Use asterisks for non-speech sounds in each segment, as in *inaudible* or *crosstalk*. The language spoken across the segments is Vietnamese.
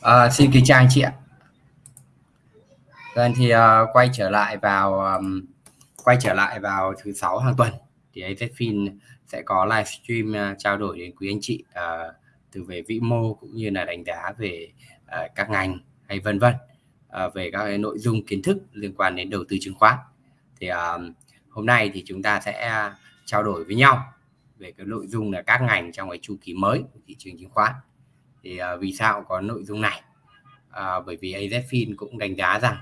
À, xin kính chào anh chị ạ. Vâng thì uh, quay trở lại vào um, quay trở lại vào thứ sáu hàng tuần thì AZFIN sẽ có livestream uh, trao đổi đến quý anh chị uh, từ về vĩ mô cũng như là đánh giá về uh, các ngành hay vân vân uh, về các cái nội dung kiến thức liên quan đến đầu tư chứng khoán. Thì uh, hôm nay thì chúng ta sẽ trao đổi với nhau về cái nội dung là các ngành trong cái chu kỳ mới của thị trường chứng khoán thì à, vì sao có nội dung này? À, bởi vì AZFIN cũng đánh giá rằng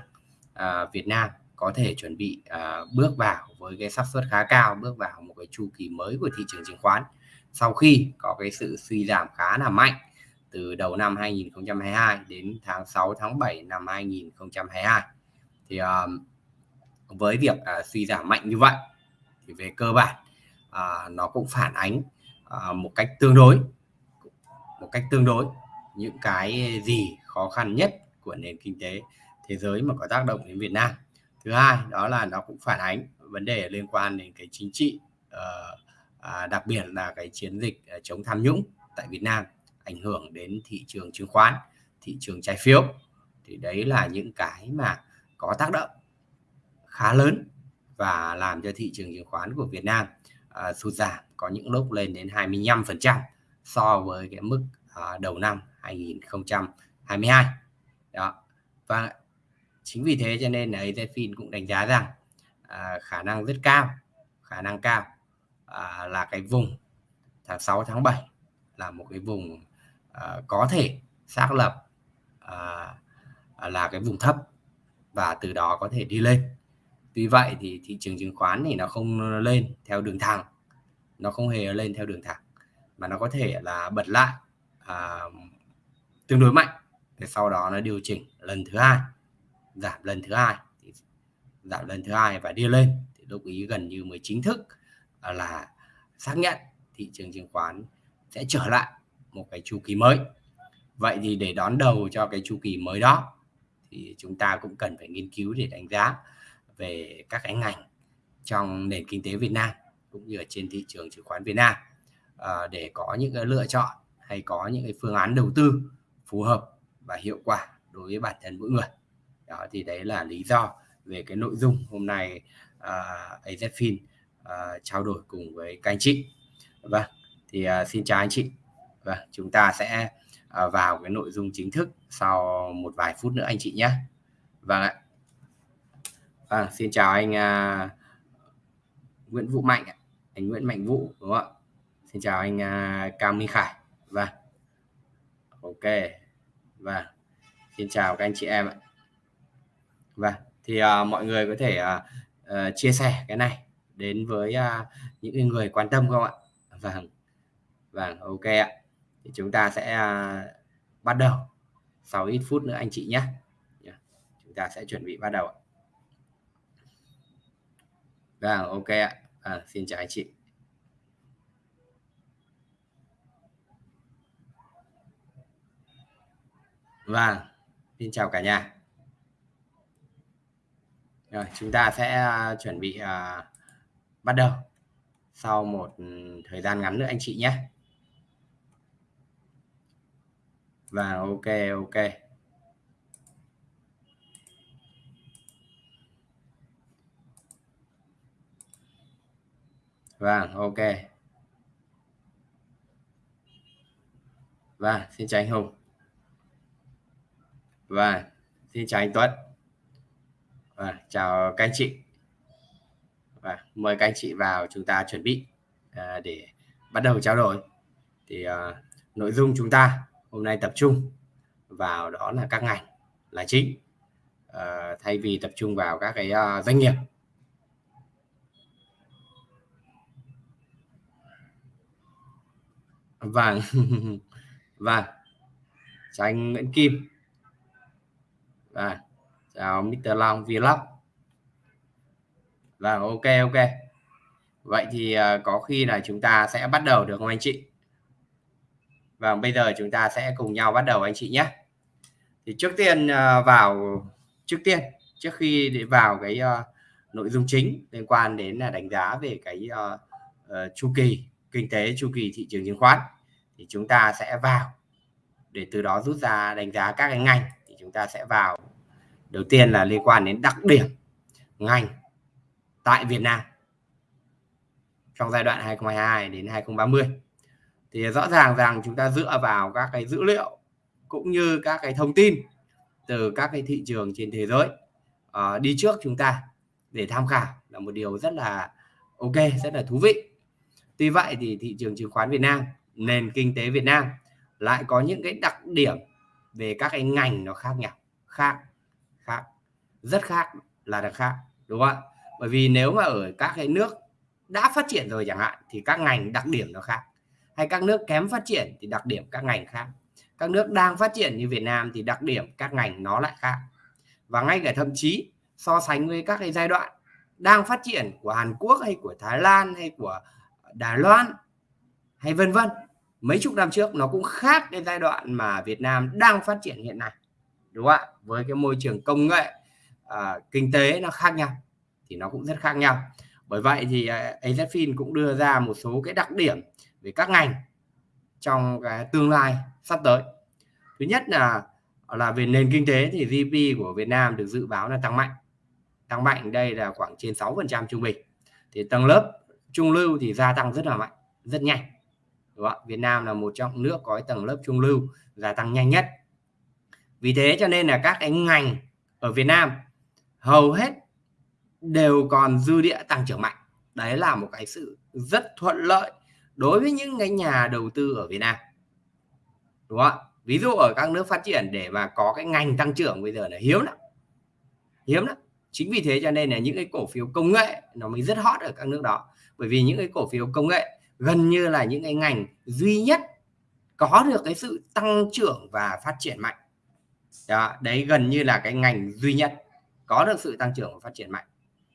à, Việt Nam có thể chuẩn bị à, bước vào với cái xác suất khá cao bước vào một cái chu kỳ mới của thị trường chứng khoán. Sau khi có cái sự suy giảm khá là mạnh từ đầu năm 2022 đến tháng 6 tháng 7 năm 2022 thì à, với việc à, suy giảm mạnh như vậy thì về cơ bản à, nó cũng phản ánh à, một cách tương đối một cách tương đối, những cái gì khó khăn nhất của nền kinh tế thế giới mà có tác động đến Việt Nam. Thứ hai, đó là nó cũng phản ánh vấn đề liên quan đến cái chính trị ờ, à, đặc biệt là cái chiến dịch ờ, chống tham nhũng tại Việt Nam, ảnh hưởng đến thị trường chứng khoán, thị trường trái phiếu. Thì đấy là những cái mà có tác động khá lớn và làm cho thị trường chứng khoán của Việt Nam ờ, sụt giảm, có những lúc lên đến 25% so với cái mức à, đầu năm 2022 đó. Và chính vì thế cho nên là AZFIN cũng đánh giá rằng à, khả năng rất cao khả năng cao à, là cái vùng tháng 6 tháng 7 là một cái vùng à, có thể xác lập à, là cái vùng thấp và từ đó có thể đi lên. Tuy vậy thì thị trường chứng khoán thì nó không lên theo đường thẳng nó không hề lên theo đường thẳng mà nó có thể là bật lại à, tương đối mạnh. Để sau đó nó điều chỉnh lần thứ hai giảm lần thứ hai thì giảm lần thứ hai và đi lên. Thì lúc ý gần như mới chính thức à, là xác nhận thị trường chứng khoán sẽ trở lại một cái chu kỳ mới. Vậy thì để đón đầu cho cái chu kỳ mới đó thì chúng ta cũng cần phải nghiên cứu để đánh giá về các cái ngành trong nền kinh tế Việt Nam cũng như ở trên thị trường chứng khoán Việt Nam. À, để có những cái lựa chọn hay có những cái phương án đầu tư phù hợp và hiệu quả đối với bản thân mỗi người. Đó thì đấy là lý do về cái nội dung hôm nay à, uh, AZFIN uh, à, trao đổi cùng với các anh chị. Vâng thì uh, xin chào anh chị. Vâng, chúng ta sẽ uh, vào cái nội dung chính thức sau một vài phút nữa anh chị nhé. Vâng ạ. Vâng xin chào anh uh, Nguyễn Vũ Mạnh anh Nguyễn Mạnh Vũ đúng không ạ? Xin chào anh uh, Cao Minh Khải. Vâng. Ok. Và xin chào các anh chị em ạ. Và thì uh, mọi người có thể uh, uh, chia sẻ cái này đến với uh, những người quan tâm không ạ? Vâng. Vâng ok ạ. Thì chúng ta sẽ uh, bắt đầu. Sau ít phút nữa anh chị nhé. Chúng ta sẽ chuẩn bị bắt đầu ạ. Vâng ok ạ. À, xin chào anh chị. Và xin chào cả nhà. Rồi, chúng ta sẽ à, chuẩn bị uh, bắt đầu sau một thời gian ngắn nữa anh chị nhé. Và ok ok. Vâng, ok. và xin chào anh Hùng và xin chào anh Tuấn. Và chào các anh chị. Và mời các anh chị vào chúng ta chuẩn bị à, để bắt đầu trao đổi. Thì à, nội dung chúng ta hôm nay tập trung vào đó là các ngành là chính à, thay vì tập trung vào các cái uh, doanh nghiệp. Vâng. *laughs* Vâng. Chào anh Nguyễn Kim rồi chào Mr. Long Vlog. Và ok ok. Vậy thì uh, có khi là chúng ta sẽ bắt đầu được không anh chị? Và bây giờ chúng ta sẽ cùng nhau bắt đầu anh chị nhé. Thì trước tiên uh, vào trước tiên trước khi để vào cái uh, nội dung chính liên quan đến là đánh giá về cái uh, uh, chu kỳ kinh tế chu kỳ thị trường chứng khoán thì chúng ta sẽ vào. Để từ đó rút ra đánh giá các cái ngành thì chúng ta sẽ vào đầu tiên là liên quan đến đặc điểm ngành tại Việt Nam trong giai đoạn 2022 đến 2030 thì rõ ràng rằng chúng ta dựa vào các cái dữ liệu cũng như các cái thông tin từ các cái thị trường trên thế giới uh, đi trước chúng ta để tham khảo là một điều rất là ok rất là thú vị. Tuy vậy thì thị trường chứng khoán Việt Nam nền kinh tế Việt Nam lại có những cái đặc điểm về các cái ngành nó khác nhau khác khác. Rất khác là được khác, đúng không ạ? Bởi vì nếu mà ở các cái nước đã phát triển rồi chẳng hạn, thì các ngành đặc điểm nó khác. Hay các nước kém phát triển thì đặc điểm các ngành khác. Các nước đang phát triển như Việt Nam thì đặc điểm các ngành nó lại khác. Và ngay cả thậm chí so sánh với các cái giai đoạn đang phát triển của Hàn Quốc hay của Thái Lan hay của Đài Loan hay vân vân, mấy chục năm trước nó cũng khác cái giai đoạn mà Việt Nam đang phát triển hiện nay đúng không ạ? Với cái môi trường công nghệ à, kinh tế nó khác nhau thì nó cũng rất khác nhau. Bởi vậy thì à, AZFIN cũng đưa ra một số cái đặc điểm về các ngành trong cái tương lai sắp tới. Thứ nhất là là về nền kinh tế thì GDP của Việt Nam được dự báo là tăng mạnh. Tăng mạnh đây là khoảng trên 6% trung bình. Thì tầng lớp trung lưu thì gia tăng rất là mạnh rất nhanh. Đúng không? Việt Nam là một trong nước có tầng lớp trung lưu gia tăng nhanh nhất vì thế cho nên là các cái ngành ở Việt Nam hầu hết đều còn dư địa tăng trưởng mạnh. Đấy là một cái sự rất thuận lợi đối với những cái nhà đầu tư ở Việt Nam. Đúng không ví dụ ở các nước phát triển để mà có cái ngành tăng trưởng bây giờ là hiếm lắm. Hiếm lắm. Chính vì thế cho nên là những cái cổ phiếu công nghệ nó mới rất hot ở các nước đó. Bởi vì những cái cổ phiếu công nghệ gần như là những cái ngành duy nhất có được cái sự tăng trưởng và phát triển mạnh đó, đấy gần như là cái ngành duy nhất có được sự tăng trưởng và phát triển mạnh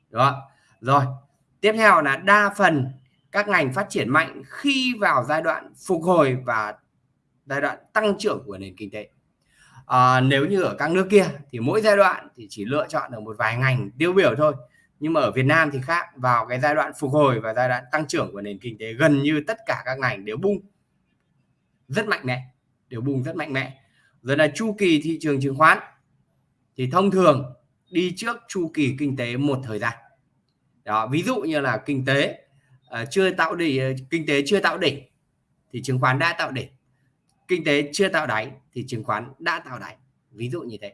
đúng không? Rồi tiếp theo là đa phần các ngành phát triển mạnh khi vào giai đoạn phục hồi và giai đoạn tăng trưởng của nền kinh tế. À, nếu như ở các nước kia thì mỗi giai đoạn thì chỉ lựa chọn được một vài ngành tiêu biểu thôi nhưng mà ở Việt Nam thì khác vào cái giai đoạn phục hồi và giai đoạn tăng trưởng của nền kinh tế gần như tất cả các ngành đều bung rất mạnh mẽ đều bung rất mạnh mẽ rồi là chu kỳ thị trường chứng khoán. Thì thông thường đi trước chu kỳ kinh tế một thời gian. Đó ví dụ như là kinh tế uh, chưa tạo đỉnh ờ, kinh tế chưa tạo đỉnh thì chứng khoán đã tạo đỉnh. Kinh tế chưa tạo đáy thì chứng khoán đã tạo đáy. Ví dụ như thế.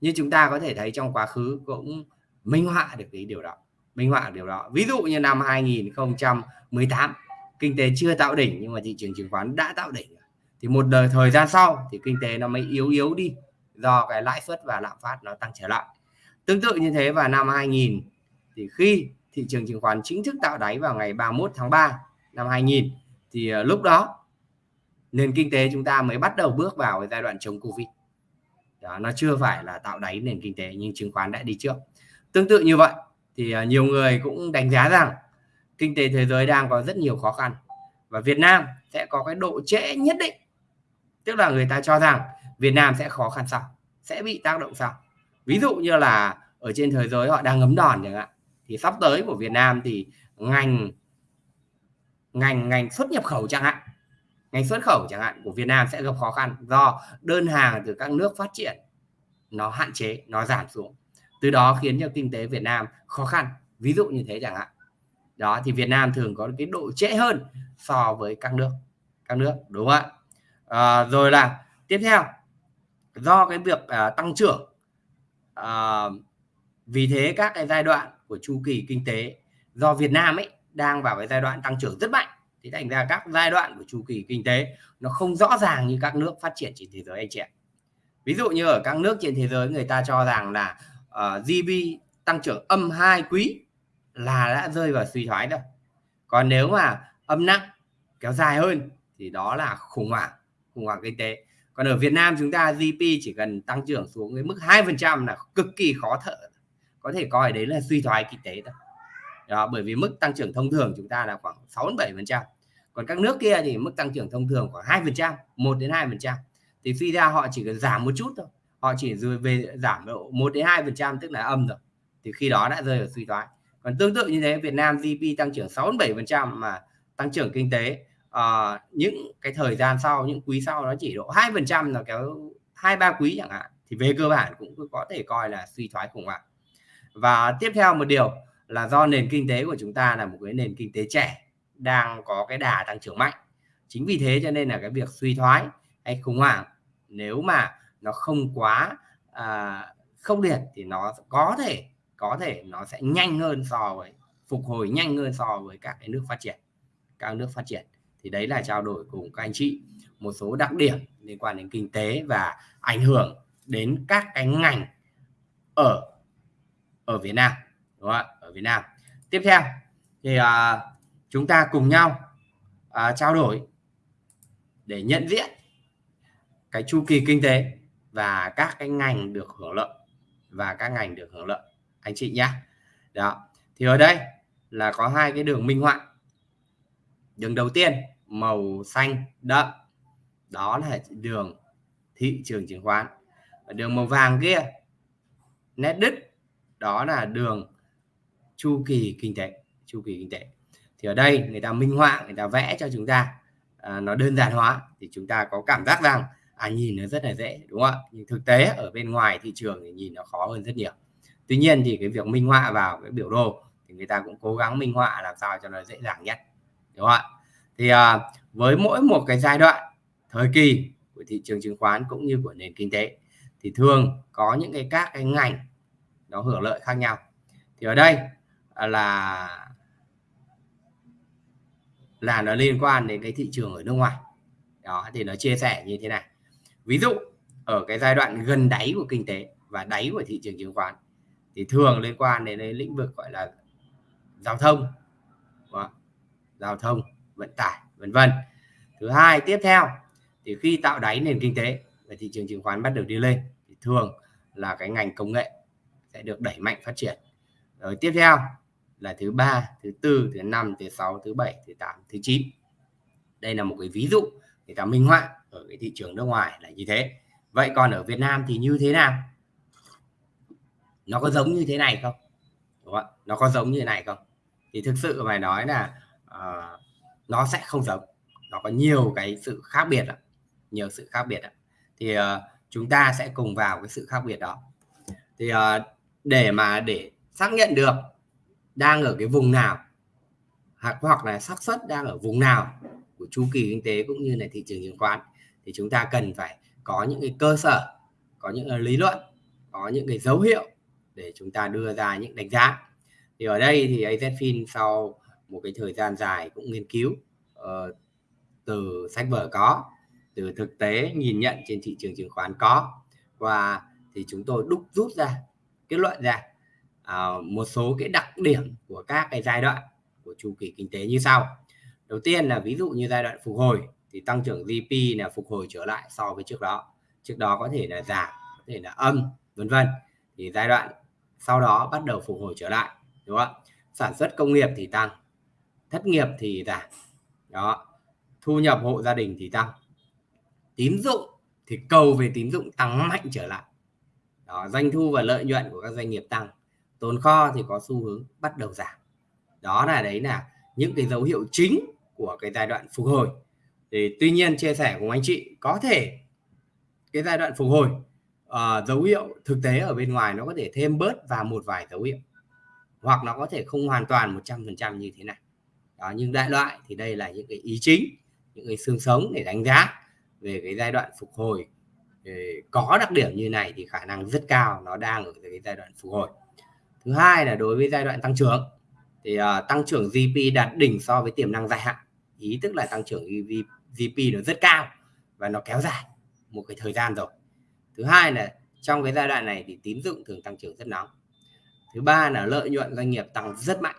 Như chúng ta có thể thấy trong quá khứ cũng minh họa được cái điều đó minh họa điều đó. Ví dụ như năm 2018 kinh tế chưa tạo đỉnh nhưng mà thị trường chứng khoán đã tạo đỉnh thì một đời thời gian sau thì kinh tế nó mới yếu yếu đi do cái lãi suất và lạm phát nó tăng trở lại. Tương tự như thế vào năm 2000 thì khi thị trường chứng khoán chính thức tạo đáy vào ngày 31 tháng 3 năm 2000 thì ờ, lúc đó nền kinh tế chúng ta mới bắt đầu bước vào cái giai đoạn chống Covid. Đó, nó chưa phải là tạo đáy nền kinh tế nhưng chứng khoán đã đi trước. Tương tự như vậy thì ờ, nhiều người cũng đánh giá rằng kinh tế thế giới đang có rất nhiều khó khăn và Việt Nam sẽ có cái độ trễ nhất định tức là người ta cho rằng Việt Nam sẽ khó khăn sau, sẽ bị tác động sau. Ví dụ như là ở trên thế giới họ đang ngấm đòn chẳng hạn, thì sắp tới của Việt Nam thì ngành ngành ngành xuất nhập khẩu chẳng hạn, ngành xuất khẩu chẳng hạn của Việt Nam sẽ gặp khó khăn do đơn hàng từ các nước phát triển nó hạn chế, nó giảm xuống. Từ đó khiến cho kinh tế Việt Nam khó khăn. Ví dụ như thế chẳng hạn. Đó, thì Việt Nam thường có cái độ trễ hơn so với các nước các nước, đúng không ạ? À, rồi là tiếp theo do cái việc à, tăng trưởng à, vì thế các cái giai đoạn của chu kỳ kinh tế do Việt Nam ấy đang vào cái giai đoạn tăng trưởng rất mạnh thì thành ra các giai đoạn của chu kỳ kinh tế nó không rõ ràng như các nước phát triển trên thế giới anh chị ạ. Ví dụ như ở các nước trên thế giới người ta cho rằng là ờ, uh, GDP tăng trưởng âm hai quý là đã rơi vào suy thoái rồi. Còn nếu mà âm nặng kéo dài hơn thì đó là khủng hoảng khủng hoảng kinh tế. Còn ở Việt Nam chúng ta GDP chỉ cần tăng trưởng xuống cái mức hai phần trăm là cực kỳ khó thở. Có thể coi đấy là suy thoái kinh tế thôi. Đó, bởi vì mức tăng trưởng thông thường chúng ta là khoảng 6 7 phần trăm. Còn các nước kia thì mức tăng trưởng thông thường khoảng hai phần trăm một đến hai phần trăm. Thì suy ra họ chỉ cần giảm một chút thôi. Họ chỉ rồi về giảm độ 1 đến 2 phần trăm tức là âm rồi. Thì khi đó đã rơi vào suy thoái. Còn tương tự như thế Việt Nam GDP tăng trưởng 6 7 phần trăm mà tăng trưởng kinh tế uh, những cái thời gian sau những quý sau nó chỉ độ hai phần trăm là kéo hai ba quý chẳng hạn thì về cơ bản cũng có thể coi là suy thoái khủng hoảng. Và tiếp theo một điều là do nền kinh tế của chúng ta là một cái nền kinh tế trẻ đang có cái đà tăng trưởng mạnh. Chính vì thế cho nên là cái việc suy thoái hay khủng hoảng nếu mà nó không quá à, không liệt thì nó có thể có thể nó sẽ nhanh hơn so với phục hồi nhanh hơn so với các cái nước phát triển các nước phát triển thì đấy là trao đổi cùng các anh chị. Một số đặc điểm liên quan đến kinh tế và ảnh hưởng đến các cái ngành ở ở Việt Nam đúng không ạ? Ở Việt Nam. Tiếp theo thì à, chúng ta cùng nhau à, trao đổi để nhận diện cái chu kỳ kinh tế và các cái ngành được hưởng lợi và các ngành được hưởng lợi. Anh chị nhé đó. Thì ở đây là có hai cái đường minh họa. Đường đầu tiên màu xanh đậm. Đó là đường thị trường chứng khoán. Và đường màu vàng kia nét đứt đó là đường chu kỳ kinh tế chu kỳ kinh tế. Thì ở đây người ta minh họa người ta vẽ cho chúng ta à, nó đơn giản hóa thì chúng ta có cảm giác rằng à nhìn nó rất là dễ đúng không ạ? Nhưng thực tế ở bên ngoài thị trường thì nhìn nó khó hơn rất nhiều. Tuy nhiên thì cái việc minh họa vào cái biểu đồ thì người ta cũng cố gắng minh họa làm sao cho nó dễ dàng nhất đúng không ạ? Thì à, với mỗi một cái giai đoạn thời kỳ của thị trường chứng khoán cũng như của nền kinh tế thì thường có những cái các cái ngành nó hưởng lợi khác nhau. Thì ở đây à, là là nó liên quan đến cái thị trường ở nước ngoài. Đó thì nó chia sẻ như thế này. Ví dụ ở cái giai đoạn gần đáy của kinh tế và đáy của thị trường chứng khoán thì thường liên quan đến lĩnh vực gọi là giao thông. Giao thông vận tải vân vân. Thứ hai tiếp theo thì khi tạo đáy nền kinh tế và thị trường chứng khoán bắt đầu đi lên thì thường là cái ngành công nghệ sẽ được đẩy mạnh phát triển. Rồi tiếp theo là thứ ba thứ tư thứ năm thứ sáu thứ bảy thứ tám thứ chín. Đây là một cái ví dụ người ta minh họa ở cái thị trường nước ngoài là như thế. Vậy còn ở Việt Nam thì như thế nào? Nó có giống như thế này không? Đúng không? nó có giống như thế này không? Thì thực sự phải nói là uh, nó sẽ không giống nó có nhiều cái sự khác biệt đó. nhiều sự khác biệt đó. thì uh, chúng ta sẽ cùng vào cái sự khác biệt đó thì uh, để mà để xác nhận được đang ở cái vùng nào hoặc hoặc là xác suất đang ở vùng nào của chu kỳ kinh tế cũng như là thị trường chứng khoán thì chúng ta cần phải có những cái cơ sở có những cái lý luận có những cái dấu hiệu để chúng ta đưa ra những đánh giá thì ở đây thì AZFIN sau một cái thời gian dài cũng nghiên cứu uh, từ sách vở có từ thực tế nhìn nhận trên thị trường chứng khoán có. Và thì chúng tôi đúc rút ra kết luận ra uh, một số cái đặc điểm của các cái giai đoạn của chu kỳ kinh tế như sau. Đầu tiên là ví dụ như giai đoạn phục hồi thì tăng trưởng GDP là phục hồi trở lại so với trước đó. Trước đó có thể là giảm có thể là âm vân vân. Thì giai đoạn sau đó bắt đầu phục hồi trở lại đúng không sản xuất công nghiệp thì tăng thất nghiệp thì giảm. Đó. Thu nhập hộ gia đình thì tăng. Tín dụng thì cầu về tín dụng tăng mạnh trở lại. Đó doanh thu và lợi nhuận của các doanh nghiệp tăng. Tồn kho thì có xu hướng bắt đầu giảm. Đó là đấy là những cái dấu hiệu chính của cái giai đoạn phục hồi. Thì tuy nhiên chia sẻ cùng anh chị có thể cái giai đoạn phục hồi uh, dấu hiệu thực tế ở bên ngoài nó có thể thêm bớt và một vài dấu hiệu hoặc nó có thể không hoàn toàn 100% như thế này đó nhưng đại loại thì đây là những cái ý chính những cái xương sống để đánh giá về cái giai đoạn phục hồi. Có đặc điểm như này thì khả năng rất cao nó đang ở cái giai đoạn phục hồi. Thứ hai là đối với giai đoạn tăng trưởng thì uh, tăng trưởng GDP đạt đỉnh so với tiềm năng dài hạn. Ý tức là tăng trưởng GDP nó rất cao và nó kéo dài một cái thời gian rồi. Thứ hai là trong cái giai đoạn này thì tín dụng thường tăng trưởng rất nóng. Thứ ba là lợi nhuận doanh nghiệp tăng rất mạnh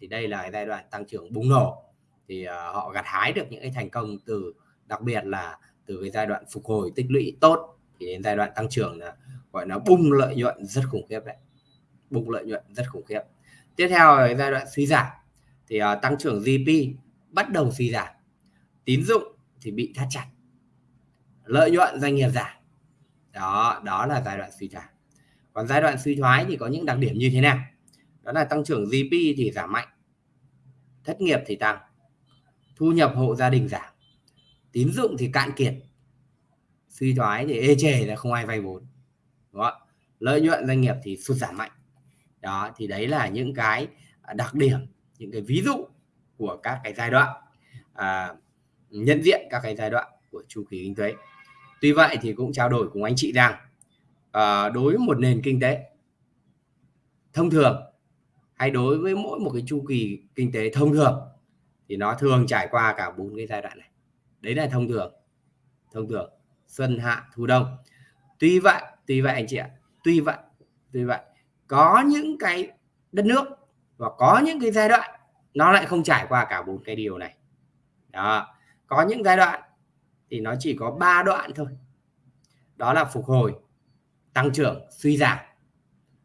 thì đây là giai đoạn tăng trưởng bùng nổ. Thì uh, họ gặt hái được những cái thành công từ đặc biệt là từ cái giai đoạn phục hồi tích lũy tốt thì đến giai đoạn tăng trưởng là gọi là bung lợi nhuận rất khủng khiếp đấy. Bung lợi nhuận rất khủng khiếp. Tiếp theo là giai đoạn suy giảm. Thì uh, tăng trưởng GDP bắt đầu suy giảm. Tín dụng thì bị thắt chặt. Lợi nhuận doanh nghiệp giảm. Đó đó là giai đoạn suy giảm. Còn giai đoạn suy thoái thì có những đặc điểm như thế nào? Đó là tăng trưởng GDP thì giảm mạnh thất nghiệp thì tăng thu nhập hộ gia đình giảm tín dụng thì cạn kiệt suy thoái thì ê chề là không ai vay vốn đó lợi nhuận doanh nghiệp thì sụt giảm mạnh. Đó thì đấy là những cái đặc điểm những cái ví dụ của các cái giai đoạn à, nhận diện các cái giai đoạn của chu kỳ kinh tế. Tuy vậy thì cũng trao đổi cùng anh chị rằng à, đối với một nền kinh tế thông thường hay đối với mỗi một cái chu kỳ kinh tế thông thường, thì nó thường trải qua cả bốn cái giai đoạn này. Đấy là thông thường thông thường, xuân, hạ, thu, đông. Tuy vậy tuy vậy anh chị ạ, tuy vậy tuy vậy, có những cái đất nước và có những cái giai đoạn nó lại không trải qua cả bốn cái điều này. Đó, có những giai đoạn thì nó chỉ có ba đoạn thôi. Đó là phục hồi, tăng trưởng, suy giảm.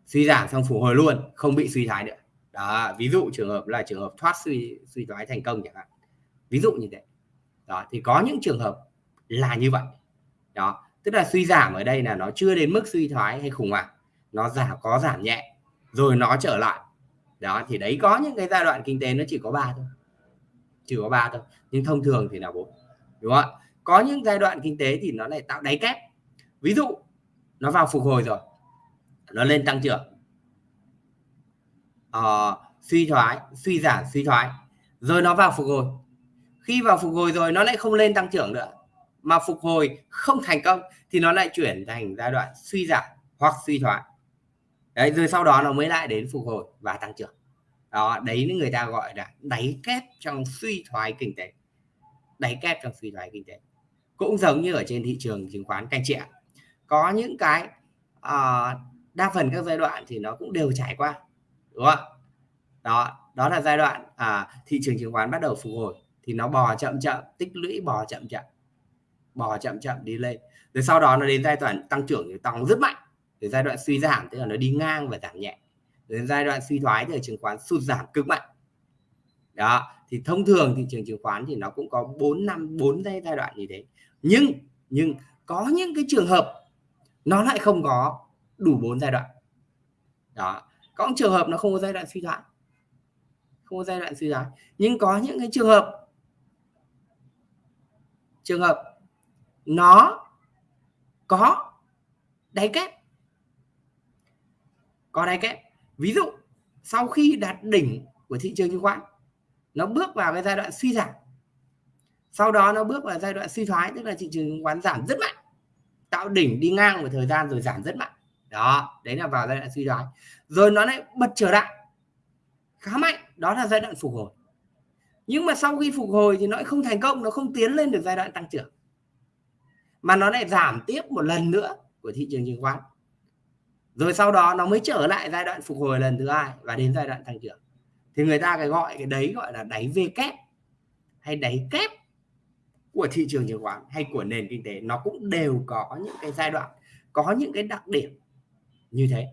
Suy giảm xong phục hồi luôn, không bị suy thoái nữa đó, ví dụ trường hợp là trường hợp thoát suy suy thoái thành công chẳng hạn. Ví dụ như thế. Đó, thì có những trường hợp là như vậy. Đó, tức là suy giảm ở đây là nó chưa đến mức suy thoái hay khủng hoảng. Nó giảm có giảm nhẹ, rồi nó trở lại. Đó, thì đấy có những cái giai đoạn kinh tế nó chỉ có ba thôi. Chỉ có ba thôi, nhưng thông thường thì là bốn, đúng không ạ? Có những giai đoạn kinh tế thì nó lại tạo đáy kép. Ví dụ, nó vào phục hồi rồi, nó lên tăng trưởng uh, suy thoái suy giảm suy thoái. Rồi nó vào phục hồi. Khi vào phục hồi rồi nó lại không lên tăng trưởng nữa. Mà phục hồi không thành công thì nó lại chuyển thành giai đoạn suy giảm hoặc suy thoái. Đấy rồi sau đó nó mới lại đến phục hồi và tăng trưởng. Đó đấy người ta gọi là đáy kép trong suy thoái kinh tế. Đáy kép trong suy thoái kinh tế. Cũng giống như ở trên thị trường chứng khoán canh chị ạ có những cái uh, đa phần các giai đoạn thì nó cũng đều trải qua đúng không đó đó là giai đoạn à, thị trường chứng khoán bắt đầu phục hồi. Thì nó bò chậm chậm tích lũy bò chậm chậm bò chậm chậm đi lên. Rồi sau đó nó đến giai đoạn tăng trưởng thì tăng rất mạnh. Rồi giai đoạn suy giảm tức là nó đi ngang và giảm nhẹ. Rồi đến giai đoạn suy thoái thì chứng khoán sụt giảm cực mạnh. Đó thì thông thường thị trường chứng khoán thì nó cũng có 4 năm 4 giai giai đoạn như thế. Nhưng nhưng có những cái trường hợp nó lại không có đủ bốn giai đoạn. Đó có những trường hợp nó không có giai đoạn suy thoái. Không có giai đoạn suy thoái. Nhưng có những cái trường hợp trường hợp nó có đáy kép. Có đáy kép. Ví dụ, sau khi đạt đỉnh của thị trường chứng khoán, nó bước vào cái giai đoạn suy giảm. Sau đó nó bước vào giai đoạn suy thoái, tức là thị trường chứng khoán giảm rất mạnh. Tạo đỉnh đi ngang một thời gian rồi giảm rất mạnh đó, đấy là vào giai đoạn suy thoái rồi nó lại bật trở lại. Khá mạnh, đó là giai đoạn phục hồi. Nhưng mà sau khi phục hồi thì nó lại không thành công, nó không tiến lên được giai đoạn tăng trưởng. Mà nó lại giảm tiếp một lần nữa của thị trường chứng khoán. Rồi sau đó nó mới trở lại giai đoạn phục hồi lần thứ hai và đến giai đoạn tăng trưởng. Thì người ta cái gọi, cái đấy gọi là đáy V kép hay đáy kép của thị trường chứng khoán hay của nền kinh tế. Nó cũng đều có những cái giai đoạn, có những cái đặc điểm như thế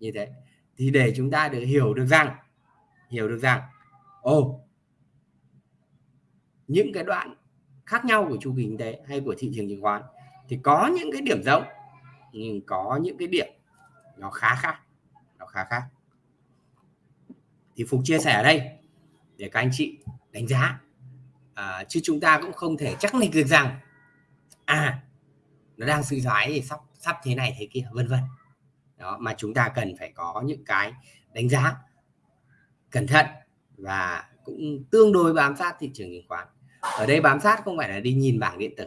như thế. Thì để chúng ta được hiểu được rằng hiểu được rằng ồ những cái đoạn khác nhau của chu kỳ kinh tế hay của thị trường chứng khoán thì có những cái điểm giống nhưng có những cái điểm nó khá khác nó khá khác. Thì phục chia sẻ ở đây để các anh chị đánh giá. À, chứ chúng ta cũng không thể chắc định được rằng à nó đang suy thoái thì sắp sắp thế này thế kia vân vân đó, mà chúng ta cần phải có những cái đánh giá cẩn thận và cũng tương đối bám sát thị trường chứng khoán. Ở đây bám sát không phải là đi nhìn bảng điện tử.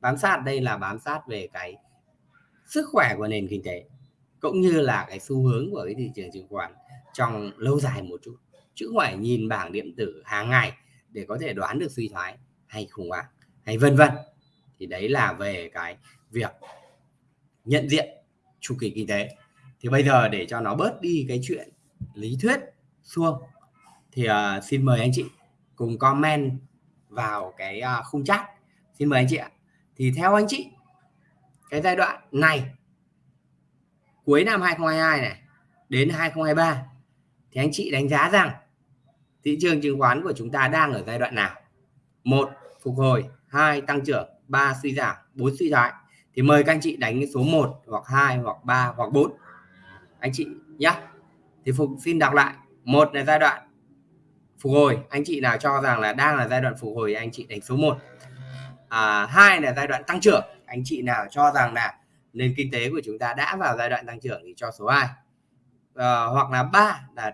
Bám sát đây là bám sát về cái sức khỏe của nền kinh tế, cũng như là cái xu hướng của cái thị trường chứng khoán trong lâu dài một chút. Chứ không phải nhìn bảng điện tử hàng ngày để có thể đoán được suy thoái hay khủng hoảng hay vân vân. Thì đấy là về cái việc nhận diện chu kỳ kinh tế thì bây giờ để cho nó bớt đi cái chuyện lý thuyết xuông thì uh, xin mời anh chị cùng comment vào cái uh, khung chat. Xin mời anh chị ạ. Thì theo anh chị cái giai đoạn này cuối năm 2022 này đến 2023 thì anh chị đánh giá rằng thị trường chứng khoán của chúng ta đang ở giai đoạn nào? Một phục hồi. Hai tăng trưởng. Ba suy giảm. Bốn suy thoái. Thì mời các anh chị đánh số 1 hoặc 2 hoặc 3 hoặc 4 anh chị nhé thì phục xin đọc lại. Một là giai đoạn phục hồi. Anh chị nào cho rằng là đang là giai đoạn phục hồi anh chị đánh số 1 à, hai là giai đoạn tăng trưởng. Anh chị nào cho rằng là nền kinh tế của chúng ta đã vào giai đoạn tăng trưởng thì cho số 2 à, ờ, hoặc là ba là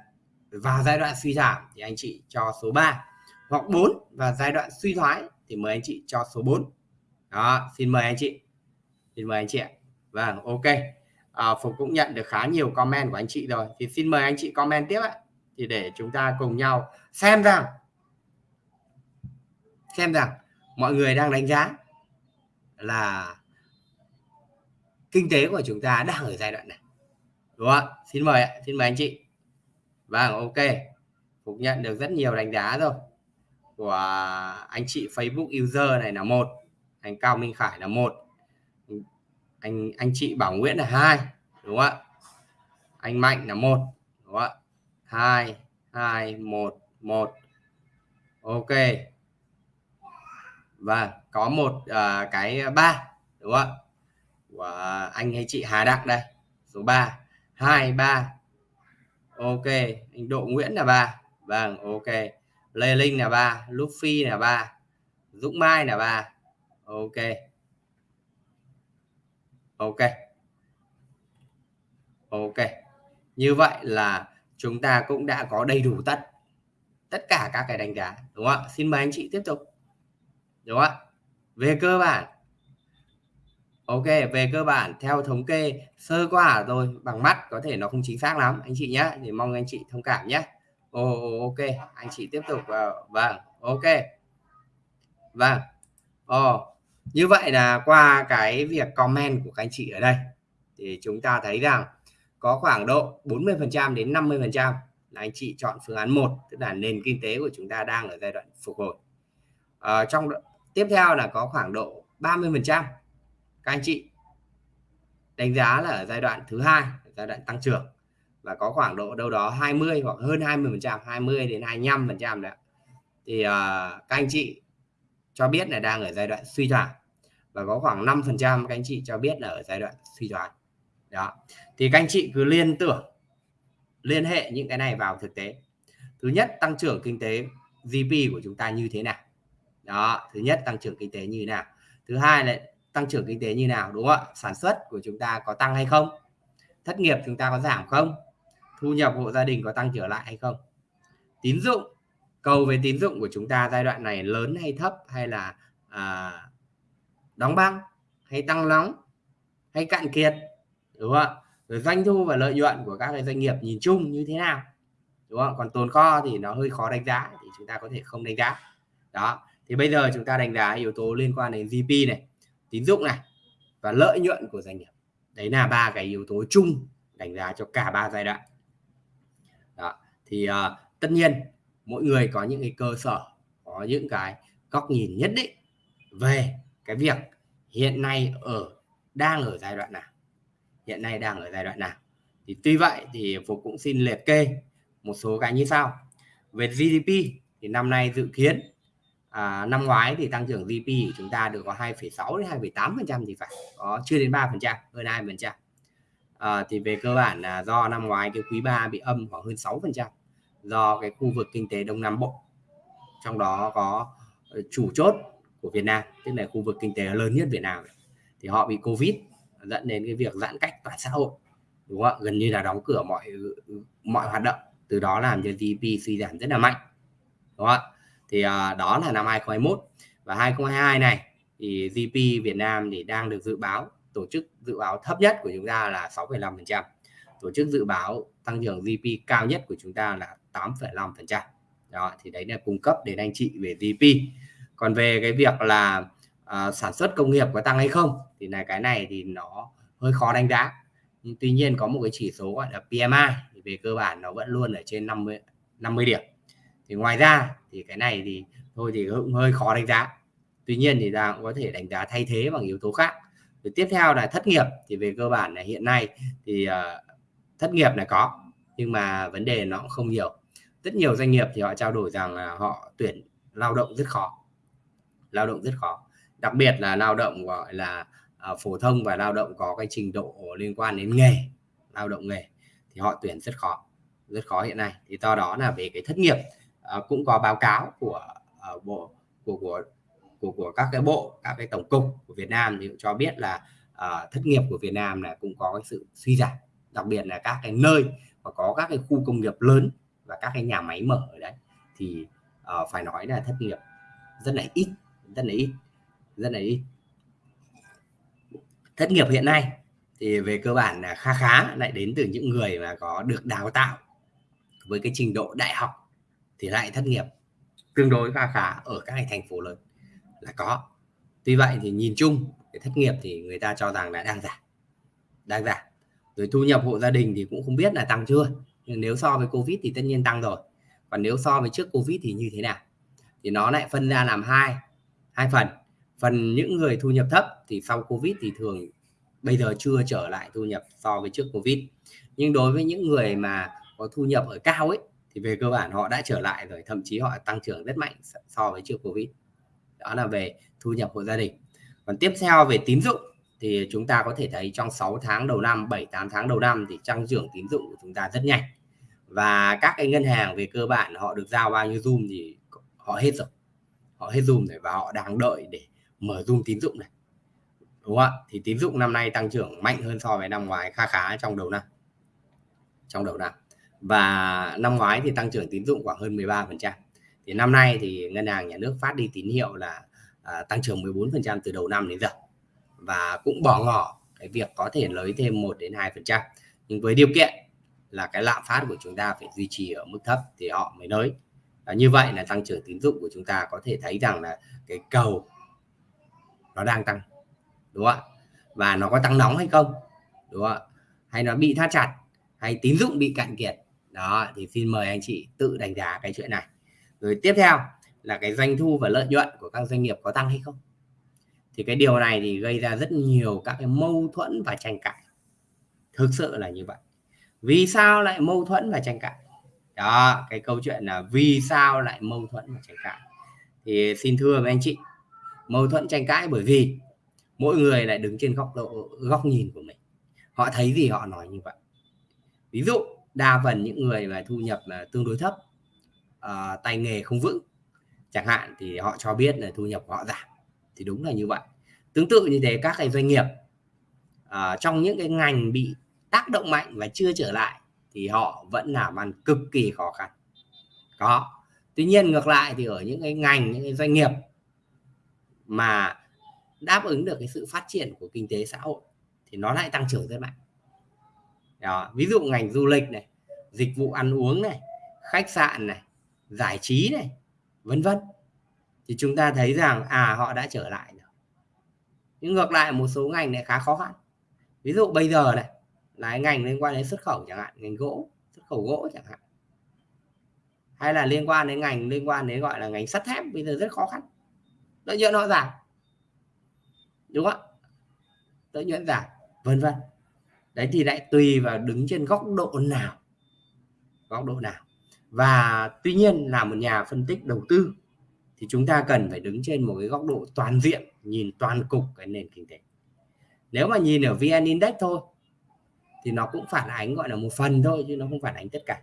vào giai đoạn suy giảm thì anh chị cho số 3 hoặc 4 và giai đoạn suy thoái thì mời anh chị cho số 4 đó xin mời anh chị. Xin mời anh chị ạ. Vâng ok. Ờ, à, Phục cũng nhận được khá nhiều comment của anh chị rồi. Thì xin mời anh chị comment tiếp ạ. Thì để chúng ta cùng nhau xem rằng xem rằng mọi người đang đánh giá là kinh tế của chúng ta đang ở giai đoạn này. Đúng không ạ? Xin mời ạ. Xin mời anh chị. Vâng ok. Phục nhận được rất nhiều đánh giá rồi. Của anh chị Facebook user này là một anh Cao Minh Khải là một anh anh chị Bảo Nguyễn là hai đúng không ạ? Anh Mạnh là một đúng không ạ? Hai hai một một. Ok. Và có một uh, cái ba đúng không ạ? Của anh hay chị Hà Đặng đây số 3 2 3 ok anh Độ Nguyễn là ba. Vâng ok. Lê Linh là ba Luffy là ba Dũng Mai là ba. Ok ok. Ok. Như vậy là chúng ta cũng đã có đầy đủ tất tất cả các cái đánh giá, đúng không ạ? Xin mời anh chị tiếp tục. Đúng không ạ? Về cơ bản. Ok, về cơ bản, theo thống kê, sơ qua rồi bằng mắt, có thể nó không chính xác lắm. Anh chị nhé thì mong anh chị thông cảm nhé ồ, ok, anh chị tiếp tục vào. Vâng ok. Vâng. Ồ như vậy là qua cái việc comment của các anh chị ở đây thì chúng ta thấy rằng có khoảng độ 40% đến 50% là anh chị chọn phương án 1 tức là nền kinh tế của chúng ta đang ở giai đoạn phục hồi. À, trong tiếp theo là có khoảng độ 30% các anh chị đánh giá là ở giai đoạn thứ hai giai đoạn tăng trưởng và có khoảng độ đâu đó 20 hoặc hơn 20 phần trăm 20 đến 25 phần trăm đấy thì uh, các anh chị cho biết là đang ở giai đoạn suy thoái. Và có khoảng 5 phần trăm các anh chị cho biết là ở giai đoạn suy thoái. Đó. Thì các anh chị cứ liên tưởng, liên hệ những cái này vào thực tế. Thứ nhất, tăng trưởng kinh tế GDP của chúng ta như thế nào? Đó, thứ nhất, tăng trưởng kinh tế như thế nào? Thứ hai là tăng trưởng kinh tế như nào, đúng không ạ? Sản xuất của chúng ta có tăng hay không? Thất nghiệp chúng ta có giảm không? Thu nhập hộ gia đình có tăng trở lại hay không? Tín dụng cầu về tín dụng của chúng ta giai đoạn này lớn hay thấp hay là à, đóng băng hay tăng nóng hay cạn kiệt đúng không rồi doanh thu và lợi nhuận của các doanh nghiệp nhìn chung như thế nào đúng không? Còn tồn kho thì nó hơi khó đánh giá thì chúng ta có thể không đánh giá. Đó thì bây giờ chúng ta đánh giá yếu tố liên quan đến GDP này tín dụng này và lợi nhuận của doanh nghiệp. Đấy là ba cái yếu tố chung đánh giá cho cả ba giai đoạn. Đó. thì uh, tất nhiên mỗi người có những cái cơ sở có những cái góc nhìn nhất định về cái việc hiện nay ở đang ở giai đoạn nào. Hiện nay đang ở giai đoạn nào. Thì tuy vậy thì phục cũng xin liệt kê một số cái như sau. Về GDP thì năm nay dự kiến à, năm ngoái thì tăng trưởng GDP của chúng ta được có 2,6 đến 2,8 phần trăm thì phải có chưa đến 3 phần trăm hơn 2 phần trăm. À, thì về cơ bản là do năm ngoái cái quý 3 bị âm khoảng hơn 6 phần trăm do cái khu vực kinh tế Đông Nam Bộ. Trong đó có ờ, chủ chốt của Việt Nam tức là khu vực kinh tế lớn nhất Việt Nam. Thì họ bị Covid dẫn đến cái việc giãn cách toàn xã hội đúng không ạ? Gần như là đóng cửa mọi mọi hoạt động. Từ đó làm cho GDP suy giảm rất là mạnh đúng không ạ? Thì uh, đó là năm 2021 và 2022 này thì GDP Việt Nam thì đang được dự báo tổ chức dự báo thấp nhất của chúng ta là 6,5% tổ chức dự báo tăng trưởng GDP cao nhất của chúng ta là 8,5% đó thì đấy là cung cấp đến anh chị về GDP còn về cái việc là à, sản xuất công nghiệp có tăng hay không thì là cái này thì nó hơi khó đánh giá. Nhưng tuy nhiên có một cái chỉ số gọi là PMI thì về cơ bản nó vẫn luôn ở trên 50 50 điểm. Thì ngoài ra thì cái này thì thôi thì cũng hơi khó đánh giá. Tuy nhiên thì ta cũng có thể đánh giá thay thế bằng yếu tố khác. Rồi tiếp theo là thất nghiệp thì về cơ bản là hiện nay thì uh, thất nghiệp là có nhưng mà vấn đề nó cũng không nhiều rất nhiều doanh nghiệp thì họ trao đổi rằng là họ tuyển lao động rất khó. Lao động rất khó. Đặc biệt là lao động gọi là uh, phổ thông và lao động có cái trình độ liên quan đến nghề lao động nghề thì họ tuyển rất khó rất khó hiện nay. Thì do đó là về cái thất nghiệp uh, cũng có báo cáo của uh, bộ của của của của các cái bộ các cái tổng cục của Việt Nam thì cũng cho biết là uh, thất nghiệp của Việt Nam là cũng có cái sự suy giảm. Đặc biệt là các cái nơi mà có các cái khu công nghiệp lớn và các cái nhà máy mở ở đấy thì uh, phải nói là thất nghiệp rất là ít rất là ít rất là ít. Thất nghiệp hiện nay thì về cơ bản là khá khá lại đến từ những người mà có được đào tạo với cái trình độ đại học thì lại thất nghiệp tương đối khá khá ở các thành phố lớn là có. Tuy vậy thì nhìn chung cái thất nghiệp thì người ta cho rằng là đang giảm đang giảm. Rồi thu nhập hộ gia đình thì cũng không biết là tăng chưa nếu so với covid thì tất nhiên tăng rồi. Còn nếu so với trước covid thì như thế nào? Thì nó lại phân ra làm hai hai phần. Phần những người thu nhập thấp thì sau covid thì thường bây giờ chưa trở lại thu nhập so với trước covid. Nhưng đối với những người mà có thu nhập ở cao ấy, thì về cơ bản họ đã trở lại rồi, thậm chí họ tăng trưởng rất mạnh so với trước covid. Đó là về thu nhập hộ gia đình. Còn tiếp theo về tín dụng thì chúng ta có thể thấy trong 6 tháng đầu năm 7 8 tháng đầu năm thì tăng trưởng tín dụng của chúng ta rất nhanh. Và các cái ngân hàng về cơ bản họ được giao bao nhiêu zoom thì họ hết rồi. Họ hết zoom rồi và họ đang đợi để mở zoom tín dụng này. Đúng không ạ? Thì tín dụng năm nay tăng trưởng mạnh hơn so với năm ngoái khá khá trong đầu năm. Trong đầu năm. Và năm ngoái thì tăng trưởng tín dụng khoảng hơn 13 phần trăm. Thì năm nay thì ngân hàng nhà nước phát đi tín hiệu là à, tăng trưởng 14 phần trăm từ đầu năm đến giờ và cũng bỏ ngỏ cái việc có thể lấy thêm 1 đến 2 phần trăm. Nhưng với điều kiện là cái lạm phát của chúng ta phải duy trì ở mức thấp thì họ mới nới và như vậy là tăng trưởng tín dụng của chúng ta có thể thấy rằng là cái cầu nó đang tăng, đúng không ạ? Và nó có tăng nóng hay không, đúng không ạ? Hay nó bị thắt chặt, hay tín dụng bị cạn kiệt. Đó, thì xin mời anh chị tự đánh giá cái chuyện này. Rồi tiếp theo là cái doanh thu và lợi nhuận của các doanh nghiệp có tăng hay không? Thì cái điều này thì gây ra rất nhiều các cái mâu thuẫn và tranh cãi. Thực sự là như vậy. Vì sao lại mâu thuẫn và tranh cãi? Đó cái câu chuyện là vì sao lại mâu thuẫn và tranh cãi. Thì xin thưa với anh chị mâu thuẫn tranh cãi bởi vì mỗi người lại đứng trên góc độ góc nhìn của mình. Họ thấy gì họ nói như vậy. Ví dụ đa phần những người mà thu nhập là tương đối thấp uh, tay nghề không vững chẳng hạn thì họ cho biết là thu nhập của họ giảm thì đúng là như vậy. Tương tự như thế các cái doanh nghiệp uh, trong những cái ngành bị tác động mạnh và chưa trở lại thì họ vẫn làm ăn cực kỳ khó khăn. Có. Tuy nhiên ngược lại thì ở những cái ngành những cái doanh nghiệp mà đáp ứng được cái sự phát triển của kinh tế xã hội thì nó lại tăng trưởng rất mạnh. Đó. Ví dụ ngành du lịch này dịch vụ ăn uống này khách sạn này giải trí này vân vân thì chúng ta thấy rằng à họ đã trở lại rồi. Nhưng ngược lại, một số ngành lại khá khó khăn. Ví dụ bây giờ này, là ngành liên quan đến xuất khẩu chẳng hạn, ngành gỗ, xuất khẩu gỗ chẳng hạn. Hay là liên quan đến ngành, liên quan đến gọi là ngành sắt thép, bây giờ rất khó khăn. Lợi nhuận họ giảm. Đúng không lợi nhuận giảm, vân vân. Đấy, thì lại tùy vào đứng trên góc độ nào. Góc độ nào. Và tuy nhiên là một nhà phân tích đầu tư thì chúng ta cần phải đứng trên một cái góc độ toàn diện nhìn toàn cục cái nền kinh tế. Nếu mà nhìn ở vn index thôi thì nó cũng phản ánh gọi là một phần thôi chứ nó không phản ánh tất cả.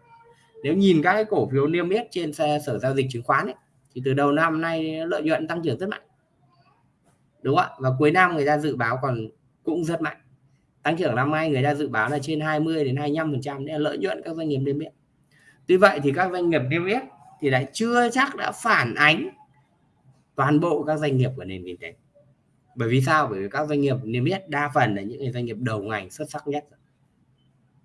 Nếu nhìn các cái cổ phiếu niêm yết trên sở giao dịch chứng khoán ấy, thì từ đầu năm nay lợi nhuận tăng trưởng rất mạnh. Đúng không ạ? Và cuối năm người ta dự báo còn cũng rất mạnh. Tăng trưởng năm nay người ta dự báo là trên 20 đến 25 phần trăm lợi nhuận các doanh nghiệp niêm yết. Tuy vậy thì các doanh nghiệp niêm yết thì lại chưa chắc đã phản ánh toàn bộ các doanh nghiệp của nền kinh tế. Bởi vì sao? Bởi vì các doanh nghiệp niêm yết đa phần là những doanh nghiệp đầu ngành xuất sắc nhất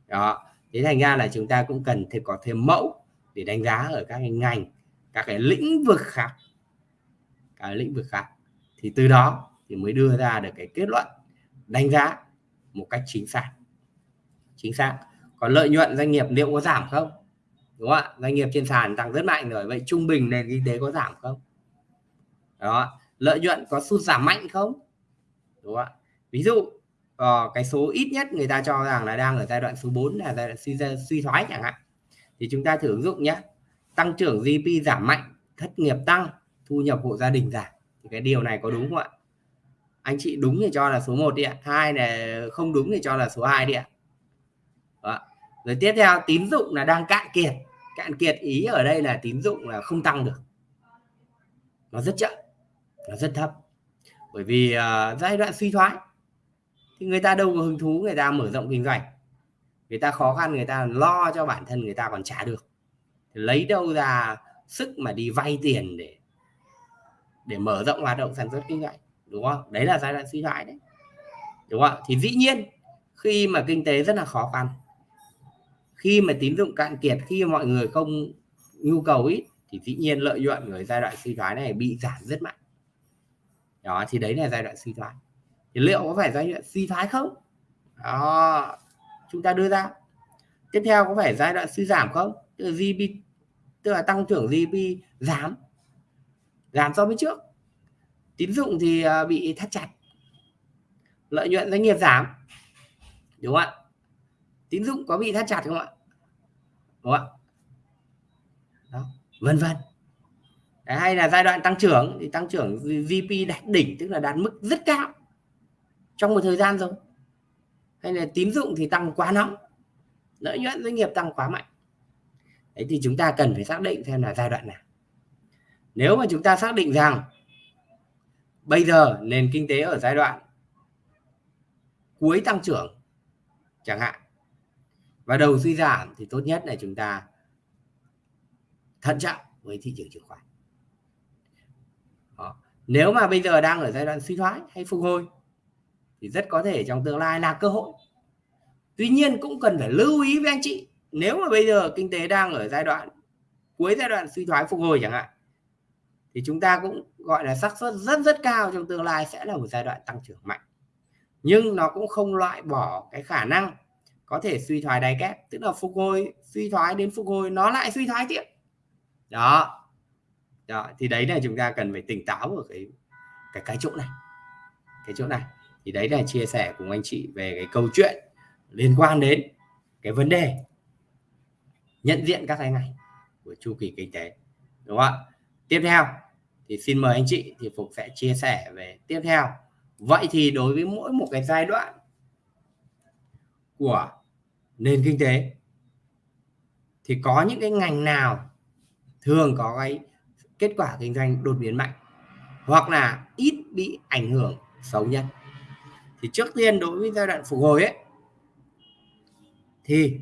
đó. Thế thành ra là chúng ta cũng cần thêm, có thêm mẫu để đánh giá ở các cái ngành, các cái lĩnh vực khác. Các lĩnh vực khác. Thì từ đó thì mới đưa ra được cái kết luận, đánh giá một cách chính xác. Chính xác. Còn lợi nhuận doanh nghiệp liệu có giảm không? Đúng không ạ? Doanh nghiệp trên sàn tăng rất mạnh rồi. Vậy trung bình nền kinh tế có giảm không? Đó lợi nhuận có sụt giảm mạnh không? Đúng không ạ? Ví dụ uh, cái số ít nhất người ta cho rằng là đang ở giai đoạn số 4 là giai đoạn suy suy thoái chẳng hạn. Thì chúng ta thử ứng dụng nhé. Tăng trưởng GDP giảm mạnh thất nghiệp tăng thu nhập hộ gia đình giảm. Thì cái điều này có đúng không ạ? Anh chị đúng thì cho là số 1 đi ạ. Hai là không đúng thì cho là số 2 đi ạ. Đó. rồi tiếp theo tín dụng là đang cạn kiệt. Cạn kiệt ý ở đây là tín dụng là không tăng được. Nó rất chậm nó rất thấp. Bởi vì uh, giai đoạn suy thoái thì người ta đâu có hứng thú người ta mở rộng kinh doanh. Người ta khó khăn người ta lo cho bản thân người ta còn trả được. Thì lấy đâu ra sức mà đi vay tiền để để mở rộng hoạt động sản xuất kinh doanh đúng không? Đấy là giai đoạn suy thoái đấy. Đúng không thì dĩ nhiên khi mà kinh tế rất là khó khăn khi mà tín dụng cạn kiệt khi mọi người không nhu cầu ít thì dĩ nhiên lợi nhuận người giai đoạn suy thoái này bị giảm rất mạnh đó, thì đấy là giai đoạn suy thoái. Thì liệu có phải giai đoạn suy thoái không? Đó, chúng ta đưa ra. Tiếp theo có phải giai đoạn suy giảm không? Tức là GDP tức là tăng trưởng GDP giảm giảm so với trước. Tín dụng thì à, bị thắt chặt. Lợi nhuận doanh nghiệp giảm, đúng không ạ? Tín dụng có bị thắt chặt không ạ? Đúng không ạ? Đó, vân vân hay là giai đoạn tăng trưởng, thì tăng trưởng GDP đạt đỉnh, tức là đạt mức rất cao trong một thời gian rồi. Hay là tín dụng thì tăng quá nóng, lợi nhuận doanh nghiệp tăng quá mạnh. Đấy, thì chúng ta cần phải xác định xem là giai đoạn nào. Nếu mà chúng ta xác định rằng bây giờ nền kinh tế ở giai đoạn cuối tăng trưởng chẳng hạn, và đầu suy giảm, thì tốt nhất là chúng ta thận trọng với thị trường chứng khoán nếu mà bây giờ đang ở giai đoạn suy thoái hay phục hồi, thì rất có thể trong tương lai là cơ hội. Tuy nhiên cũng cần phải lưu ý với anh chị, nếu mà bây giờ kinh tế đang ở giai đoạn, cuối giai đoạn suy thoái phục hồi chẳng hạn, thì chúng ta cũng gọi là xác suất rất rất cao trong tương lai sẽ là một giai đoạn tăng trưởng mạnh. Nhưng nó cũng không loại bỏ cái khả năng có thể suy thoái đáy kép, tức là phục hồi, suy thoái đến phục hồi nó lại suy thoái tiếp. Đó đó, thì đấy là chúng ta cần phải tỉnh táo ở cái cái cái chỗ này. Cái chỗ này. Thì đấy là chia sẻ cùng anh chị về cái câu chuyện liên quan đến cái vấn đề nhận diện các cái này của chu kỳ kinh tế. Đúng không ạ? Tiếp theo, thì xin mời anh chị, thì phục sẽ chia sẻ về tiếp theo. Vậy thì đối với mỗi một cái giai đoạn của nền kinh tế, thì có những cái ngành nào thường có cái kết quả kinh doanh đột biến mạnh hoặc là ít bị ảnh hưởng xấu nhất. Thì trước tiên đối với giai đoạn phục hồi ấy, thì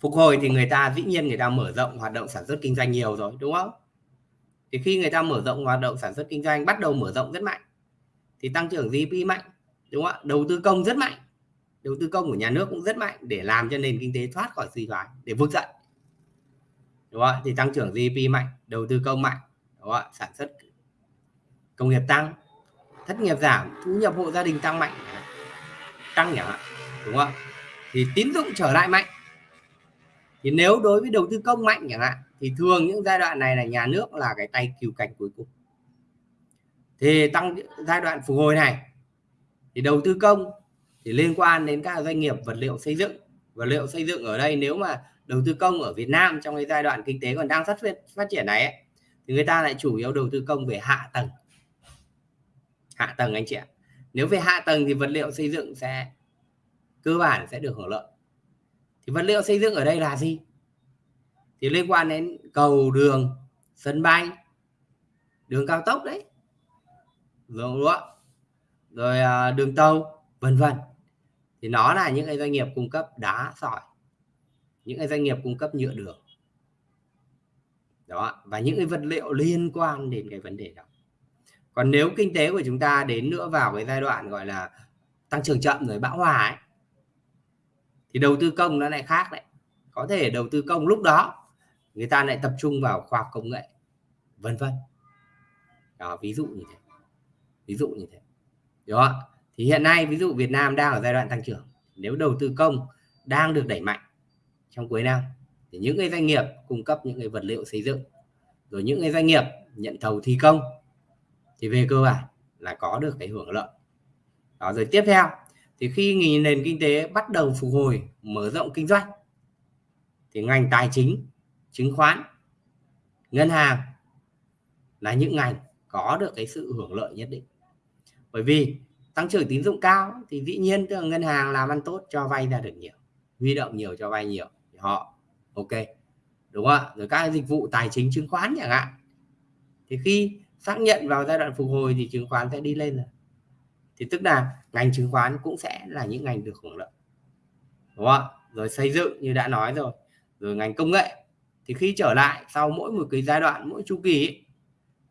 phục hồi thì người ta dĩ nhiên người ta mở rộng hoạt động sản xuất kinh doanh nhiều rồi, đúng không? Thì khi người ta mở rộng hoạt động sản xuất kinh doanh, bắt đầu mở rộng rất mạnh, thì tăng trưởng GDP mạnh, đúng không ạ? Đầu tư công rất mạnh, đầu tư công của nhà nước cũng rất mạnh để làm cho nền kinh tế thoát khỏi suy thoái, để vực dậy đúng không ạ? Thì tăng trưởng GDP mạnh, đầu tư công mạnh. Đúng không ạ? Sản xuất công nghiệp tăng, thất nghiệp giảm, thu nhập hộ gia đình tăng mạnh. Tăng nhỉ? Đúng không thì tín dụng trở lại mạnh. Thì nếu đối với đầu tư công mạnh chẳng hạn, thì thường những giai đoạn này là nhà nước là cái tay cứu cánh cuối cùng. Thì tăng giai đoạn phục hồi này, thì đầu tư công thì liên quan đến các doanh nghiệp vật liệu xây dựng. Vật liệu xây dựng ở đây nếu mà đầu tư công ở Việt Nam trong cái giai đoạn kinh tế còn đang rất phát triển này ấy, thì người ta lại chủ yếu đầu tư công về hạ tầng. Hạ tầng anh chị ạ. Nếu về hạ tầng thì vật liệu xây dựng sẽ cơ bản sẽ được hưởng lợi. Thì vật liệu xây dựng ở đây là gì? Thì liên quan đến cầu đường sân bay đường cao tốc đấy. Rồi đúng rồi à, đường tàu vân vân. Thì nó là những cái doanh nghiệp cung cấp đá sỏi những cái doanh nghiệp cung cấp nhựa đường. Đó và những cái vật liệu liên quan đến cái vấn đề đó. Còn nếu kinh tế của chúng ta đến nữa vào cái giai đoạn gọi là tăng trưởng chậm rồi bão hòa ấy, thì đầu tư công nó lại khác đấy. Có thể đầu tư công lúc đó người ta lại tập trung vào khoa học công nghệ vân vân. Đó ví dụ như thế. Ví dụ như thế. Đó thì hiện nay ví dụ Việt Nam đang ở giai đoạn tăng trưởng. Nếu đầu tư công đang được đẩy mạnh trong cuối năm. Thì những cái doanh nghiệp cung cấp những cái vật liệu xây dựng, rồi những cái doanh nghiệp nhận thầu thi công, thì về cơ bản là có được cái hưởng lợi. Đó, rồi tiếp theo, thì khi nền kinh tế bắt đầu phục hồi, mở rộng kinh doanh, thì ngành tài chính, chứng khoán, ngân hàng là những ngành có được cái sự hưởng lợi nhất định. Bởi vì tăng trưởng tín dụng cao thì dĩ nhiên ngân hàng làm ăn tốt cho vay ra được nhiều, huy động nhiều cho vay nhiều họ. Ok. Đúng không ạ? Rồi các dịch vụ tài chính chứng khoán chẳng hạn. Thì khi xác nhận vào giai đoạn phục hồi thì chứng khoán sẽ đi lên rồi. Thì tức là ngành chứng khoán cũng sẽ là những ngành được hưởng lợi. Đúng không ạ, rồi xây dựng như đã nói rồi. Rồi ngành công nghệ. Thì khi trở lại sau mỗi một cái giai đoạn mỗi chu kỳ ấy,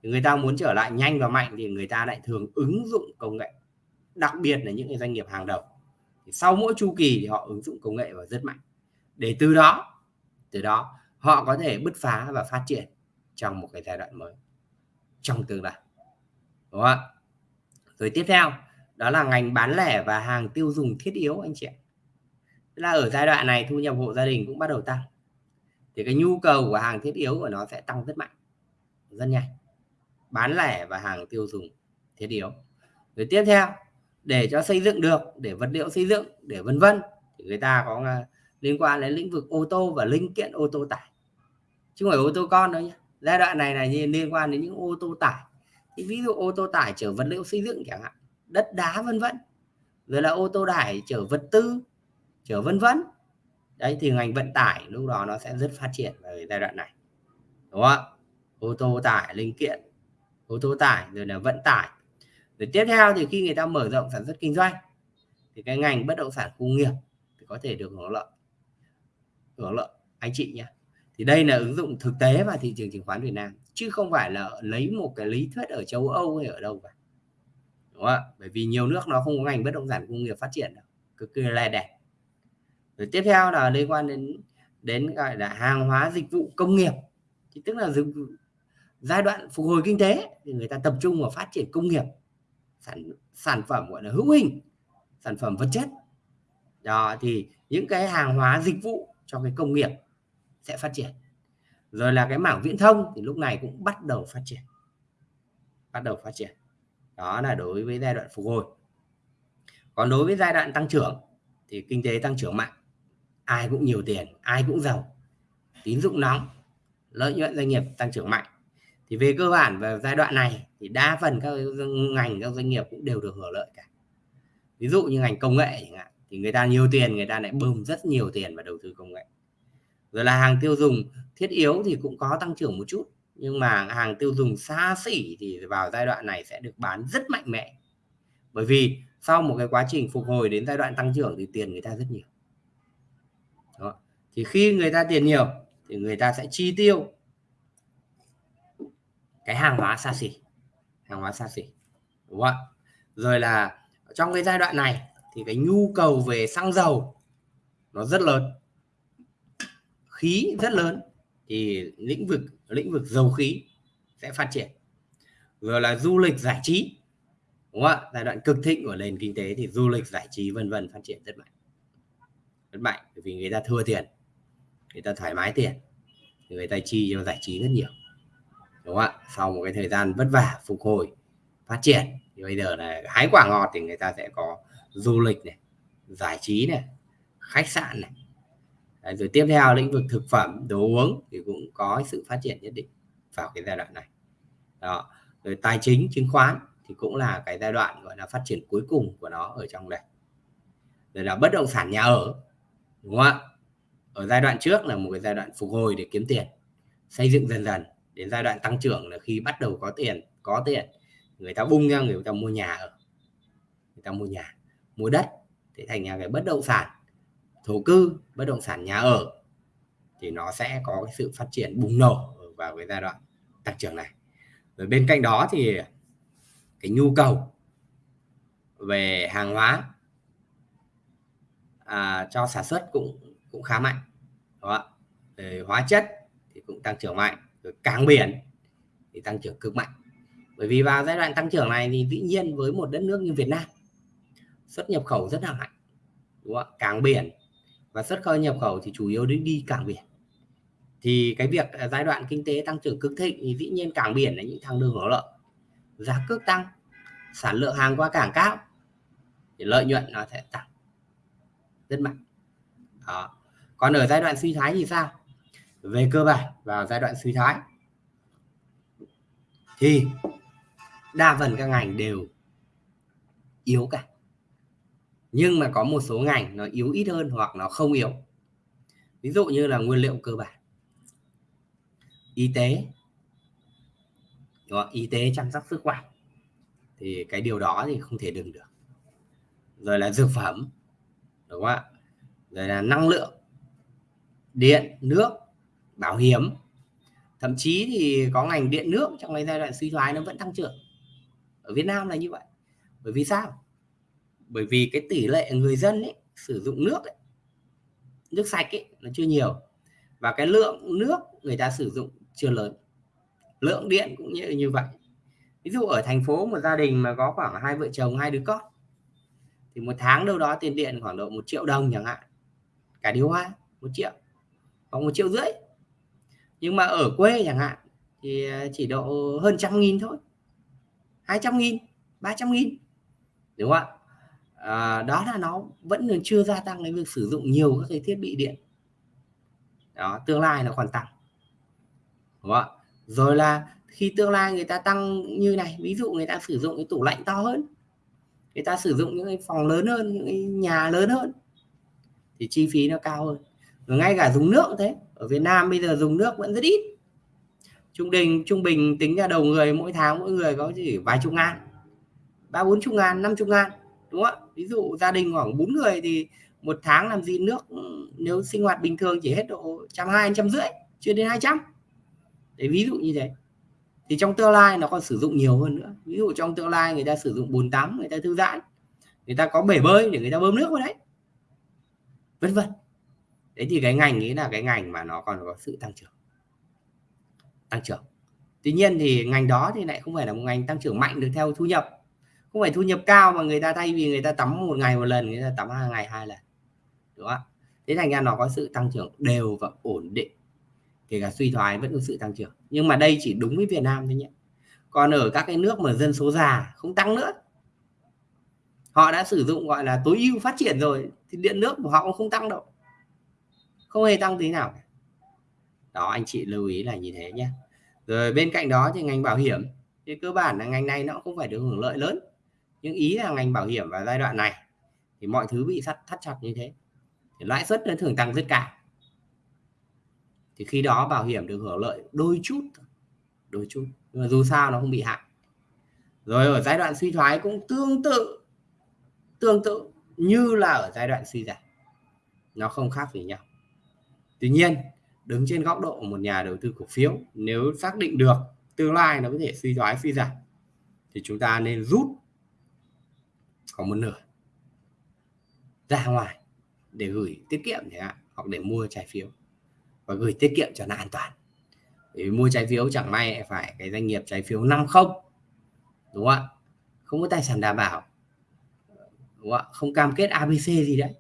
thì người ta muốn trở lại nhanh và mạnh thì người ta lại thường ứng dụng công nghệ. Đặc biệt là những cái doanh nghiệp hàng đầu. Thì sau mỗi chu kỳ thì họ ứng dụng công nghệ và rất mạnh để từ đó từ đó họ có thể bứt phá và phát triển trong một cái giai đoạn mới, trong tương lai. Đúng không ạ? Rồi tiếp theo, đó là ngành bán lẻ và hàng tiêu dùng thiết yếu anh chị ạ. Là ở giai đoạn này thu nhập hộ gia đình cũng bắt đầu tăng. Thì cái nhu cầu của hàng thiết yếu của nó sẽ tăng rất mạnh, rất nhanh. Bán lẻ và hàng tiêu dùng thiết yếu. Rồi tiếp theo, để cho xây dựng được, để vật liệu xây dựng, để vân vân, thì người ta có liên quan đến lĩnh vực ô tô và linh kiện ô tô tải. Chứ không phải ô tô con đâu nhé giai đoạn này là liên quan đến những ô tô tải. Thì ví dụ ô tô tải chở vật liệu xây dựng chẳng hạn, đất đá vân vân. Rồi là ô tô tải chở vật tư, chở vân vân. Đấy, thì ngành vận tải lúc đó nó sẽ rất phát triển ở giai đoạn này. Đúng không ô tô tải, linh kiện, ô tô tải, rồi là vận tải. Rồi tiếp theo thì khi người ta mở rộng sản xuất kinh doanh, thì cái ngành bất động sản khu nghiệp thì có thể được hưởng lợi hưởng lợi. Anh chị nhé. Thì đây là ứng dụng thực tế vào thị trường chứng khoán Việt Nam, chứ không phải là lấy một cái lý thuyết ở châu Âu hay ở đâu cả. Đúng không ạ? Bởi vì nhiều nước nó không có ngành bất động sản công nghiệp phát triển đâu, cực kỳ lè đẻ rồi tiếp theo là liên quan đến đến gọi là hàng hóa dịch vụ công nghiệp. Thì tức là giai đoạn phục hồi kinh tế thì người ta tập trung vào phát triển công nghiệp. Sản sản phẩm gọi là hữu hình, sản phẩm vật chất. Đó, thì những cái hàng hóa dịch vụ cho cái công nghiệp sẽ phát triển. Rồi là cái mảng viễn thông thì lúc này cũng bắt đầu phát triển. Bắt đầu phát triển. Đó là đối với giai đoạn phục hồi. Còn đối với giai đoạn tăng trưởng thì kinh tế tăng trưởng mạnh. Ai cũng nhiều tiền, ai cũng giàu. Tín dụng nóng, lợi nhuận doanh nghiệp tăng trưởng mạnh. Thì về cơ bản vào giai đoạn này thì đa phần các ngành, các doanh nghiệp cũng đều được hưởng lợi cả. Ví dụ như ngành công nghệ chẳng hạn thì người ta nhiều tiền, người ta lại bơm rất nhiều tiền vào đầu tư công nghệ. Rồi là hàng tiêu dùng thiết yếu thì cũng có tăng trưởng một chút, nhưng mà hàng tiêu dùng xa xỉ thì vào giai đoạn này sẽ được bán rất mạnh mẽ. Bởi vì sau một cái quá trình phục hồi đến giai đoạn tăng trưởng thì tiền người ta rất nhiều. Đó. thì khi người ta tiền nhiều thì người ta sẽ chi tiêu cái hàng hóa xa xỉ, hàng hóa xa xỉ. Đúng không ạ? Rồi là trong cái giai đoạn này thì cái nhu cầu về xăng dầu nó rất lớn. Khí rất lớn thì lĩnh vực lĩnh vực dầu khí sẽ phát triển. Rồi là du lịch giải trí, đúng không ạ? Giai đoạn cực thịnh của nền kinh tế thì du lịch, giải trí, vân vân phát triển rất mạnh. Rất mạnh, bởi vì người ta thua tiền, người ta thoải mái tiền, người ta chi cho giải trí rất nhiều, đúng không ạ? Sau một cái thời gian vất vả, phục hồi, phát triển, thì bây giờ là hái quả ngọt thì người ta sẽ có du lịch này giải trí này khách sạn này. Đấy, rồi tiếp theo lĩnh vực thực phẩm đồ uống thì cũng có sự phát triển nhất định vào cái giai đoạn này. Đó rồi tài chính chứng khoán thì cũng là cái giai đoạn gọi là phát triển cuối cùng của nó ở trong đây. Rồi là bất động sản nhà ở đúng không ạ? Ở giai đoạn trước là một cái giai đoạn phục hồi để kiếm tiền xây dựng dần dần. Đến giai đoạn tăng trưởng là khi bắt đầu có tiền có tiền người ta bung ra người ta mua nhà ở người ta mua nhà mua đất thì thành nhà cái bất động sản thổ cư bất động sản nhà ở thì nó sẽ có cái sự phát triển bùng nổ vào cái giai đoạn tăng trưởng này. Rồi bên cạnh đó thì cái nhu cầu về hàng hóa à, cho sản xuất cũng cũng khá mạnh đó về hóa chất thì cũng tăng trưởng mạnh rồi cảng biển thì tăng trưởng cực mạnh. Bởi vì vào giai đoạn tăng trưởng này thì dĩ nhiên với một đất nước như Việt Nam xuất nhập khẩu rất là mạnh, đúng không? cảng biển và xuất khẩu nhập khẩu thì chủ yếu đến đi cảng biển thì cái việc à, giai đoạn kinh tế tăng trưởng cực thịnh thì dĩ nhiên cảng biển là những thằng đường hưởng lợi, giá cước tăng, sản lượng hàng qua cảng cao thì lợi nhuận nó sẽ tăng rất mạnh đó. còn ở giai đoạn suy thoái thì sao về cơ bản, vào giai đoạn suy thoái thì đa phần các ngành đều yếu cả nhưng mà có một số ngành nó yếu ít hơn hoặc nó không yếu. Ví dụ như là nguyên liệu cơ bản. Y tế. Đúng không? y tế chăm sóc sức khỏe. Thì cái điều đó thì không thể đừng được. Rồi là dược phẩm. Đúng không ạ? Rồi là năng lượng. Điện, nước, bảo hiểm. Thậm chí thì có ngành điện nước trong cái giai đoạn suy thoái nó vẫn tăng trưởng. Ở Việt Nam là như vậy. Bởi vì sao? Bởi vì cái tỷ lệ người dân ấy sử dụng nước ấy, nước sạch ấy nó chưa nhiều. Và cái lượng nước người ta sử dụng chưa lớn. Lượng điện cũng như như vậy. Ví dụ ở thành phố một gia đình mà có khoảng hai vợ chồng hai đứa con thì một tháng đâu đó tiền điện khoảng độ một triệu đồng chẳng hạn. Cả điều hoa một triệu hoặc một triệu rưỡi. Nhưng mà ở quê chẳng hạn thì à, chỉ độ hơn trăm nghìn thôi. Hai trăm nghìn ba trăm nghìn đúng không ạ? À, đó là nó vẫn chưa gia tăng cái việc sử dụng nhiều các cái thiết bị điện. Đó tương lai nó còn tăng. Đúng không ạ? Rồi là khi tương lai người ta tăng như này ví dụ người ta sử dụng cái tủ lạnh to hơn người ta sử dụng những cái phòng lớn hơn những cái nhà lớn hơn thì chi phí nó cao hơn. Rồi ngay cả dùng nước cũng thế ở Việt Nam bây giờ dùng nước vẫn rất ít. Trung bình trung bình tính ra đầu người mỗi tháng mỗi người có chỉ vài chục ngàn ba bốn chục ngàn năm chục ngàn đúng không ạ? Ví dụ gia đình khoảng bốn người thì một tháng làm gì nước ừ, nếu sinh hoạt bình thường chỉ hết độ trăm hai, trăm rưỡi, chưa đến hai trăm. Để ví dụ như thế. Thì trong tương lai nó còn sử dụng nhiều hơn nữa. Ví dụ trong tương lai người ta sử dụng bồn tắm, người ta thư giãn, người ta có bể bơi để người ta bơm nước vào đấy. Vân vân. Đấy thì cái ngành ấy là cái ngành mà nó còn có sự tăng trưởng. Tăng trưởng. Tuy nhiên thì ngành đó thì lại không phải là một ngành tăng trưởng mạnh được theo thu nhập không phải thu nhập cao mà người ta thay vì người ta tắm một ngày một lần, người ta tắm hai ngày hai lần. Đúng không thế thành ra nó có sự tăng trưởng đều và ổn định. Kể cả suy thoái vẫn có sự tăng trưởng. Nhưng mà đây chỉ đúng với Việt Nam thôi nhé. Còn ở các cái nước mà dân số già không tăng nữa. Họ đã sử dụng gọi là tối ưu phát triển rồi, thì điện nước của họ cũng không tăng đâu. Không hề tăng tí nào đó, anh chị lưu ý là như thế nhé. Rồi bên cạnh đó thì ngành bảo hiểm. Thì cơ bản là ngành này nó cũng phải được hưởng lợi lớn nhưng ý là ngành bảo hiểm vào giai đoạn này, thì mọi thứ bị thắt thắt chặt như thế. Thì lãi suất nó thường tăng rất cao. Thì khi đó bảo hiểm được hưởng lợi đôi chút đôi chút. Nhưng mà dù sao nó không bị hại. Rồi ở giai đoạn suy thoái cũng tương tự tương tự như là ở giai đoạn suy giảm. Nó không khác gì nhau. Tuy nhiên, đứng trên góc độ của một nhà đầu tư cổ phiếu, nếu xác định được tương lai nó có thể suy thoái, suy giảm, thì chúng ta nên rút có một nửa ra ngoài để gửi tiết kiệm chẳng hạn hoặc để mua trái phiếu và gửi tiết kiệm cho nó an toàn. Để mua trái phiếu chẳng may phải cái doanh nghiệp trái phiếu năm không đúng không ạ? Không có tài sản đảm bảo đúng không ạ? Không cam kết abc gì đấy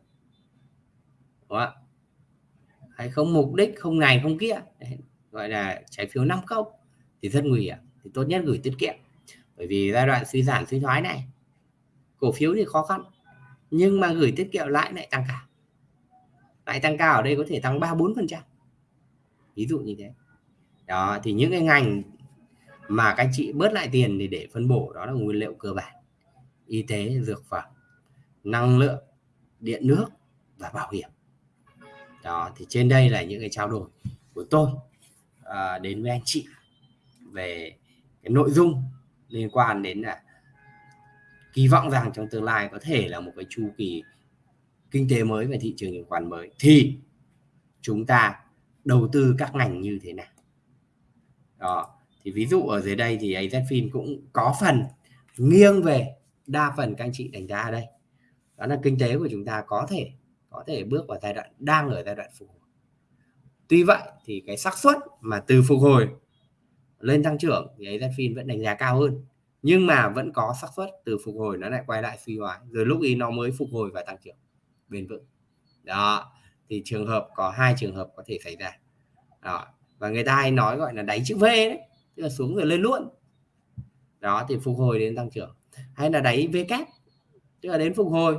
đúng không ạ? Hay không mục đích không này không kia đấy, gọi là trái phiếu năm không thì rất nguy hiểm thì tốt nhất gửi tiết kiệm. Bởi vì giai đoạn suy giảm suy thoái này cổ phiếu thì khó khăn nhưng mà gửi tiết kiệm lãi lại tăng cao. Lãi tăng cao ở đây có thể tăng ba bốn phần trăm. Ví dụ như thế. Đó thì những cái ngành mà các chị bớt lại tiền thì để phân bổ đó là nguyên liệu cơ bản. Y tế dược phẩm năng lượng điện nước và bảo hiểm. Đó thì trên đây là những cái trao đổi của tôi à, đến với anh chị về cái nội dung liên quan đến là kỳ vọng rằng trong tương lai có thể là một cái chu kỳ kinh tế mới và thị trường chứng khoán mới. Thì chúng ta đầu tư các ngành như thế nào? Đó, thì ví dụ ở dưới đây thì AZFIN cũng có phần nghiêng về đa phần các anh chị đánh giá ở đây. Đó là kinh tế của chúng ta có thể có thể bước vào giai đoạn, đang ở giai đoạn phục hồi. Tuy vậy thì cái xác suất mà từ phục hồi lên tăng trưởng thì AZFIN vẫn đánh giá cao hơn nhưng mà vẫn có xác suất từ phục hồi nó lại quay lại suy thoái. Rồi lúc ý nó mới phục hồi và tăng trưởng bền vững. Đó, thì trường hợp, có hai trường hợp có thể xảy ra. Đó. và người ta hay nói gọi là đáy chữ V đấy, tức là xuống rồi lên luôn. Đó, thì phục hồi đến tăng trưởng. Hay là đáy V kép, tức là đến phục hồi,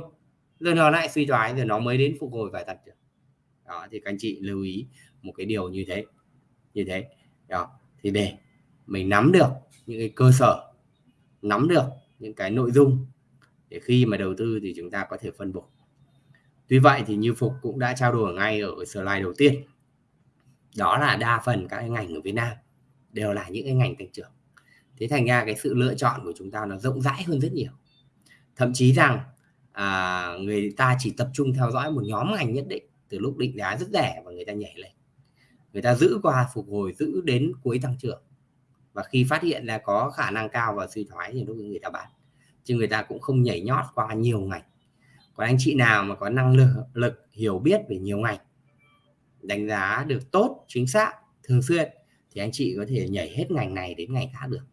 rồi nó lại suy thoái, rồi nó mới đến phục hồi và tăng trưởng. Đó, thì các anh chị lưu ý một cái điều như thế như thế. Đó, thì để mình nắm được những cái cơ sở nắm được những cái nội dung để khi mà đầu tư thì chúng ta có thể phân bổ. Tuy vậy thì như phục cũng đã trao đổi ngay ở slide đầu tiên đó là đa phần các cái ngành ở Việt Nam đều là những cái ngành tăng trưởng. Thế thành ra cái sự lựa chọn của chúng ta nó rộng rãi hơn rất nhiều. Thậm chí rằng à, người ta chỉ tập trung theo dõi một nhóm ngành nhất định từ lúc định giá rất rẻ và người ta nhảy lên. Người ta giữ qua phục hồi giữ đến cuối tăng trưởng và khi phát hiện là có khả năng cao và suy thoái thì lúc người ta bán. Chứ người ta cũng không nhảy nhót qua nhiều ngành. Còn anh chị nào mà có năng lực, lực hiểu biết về nhiều ngành đánh giá được tốt chính xác thường xuyên thì anh chị có thể nhảy hết ngành này đến ngành khác được.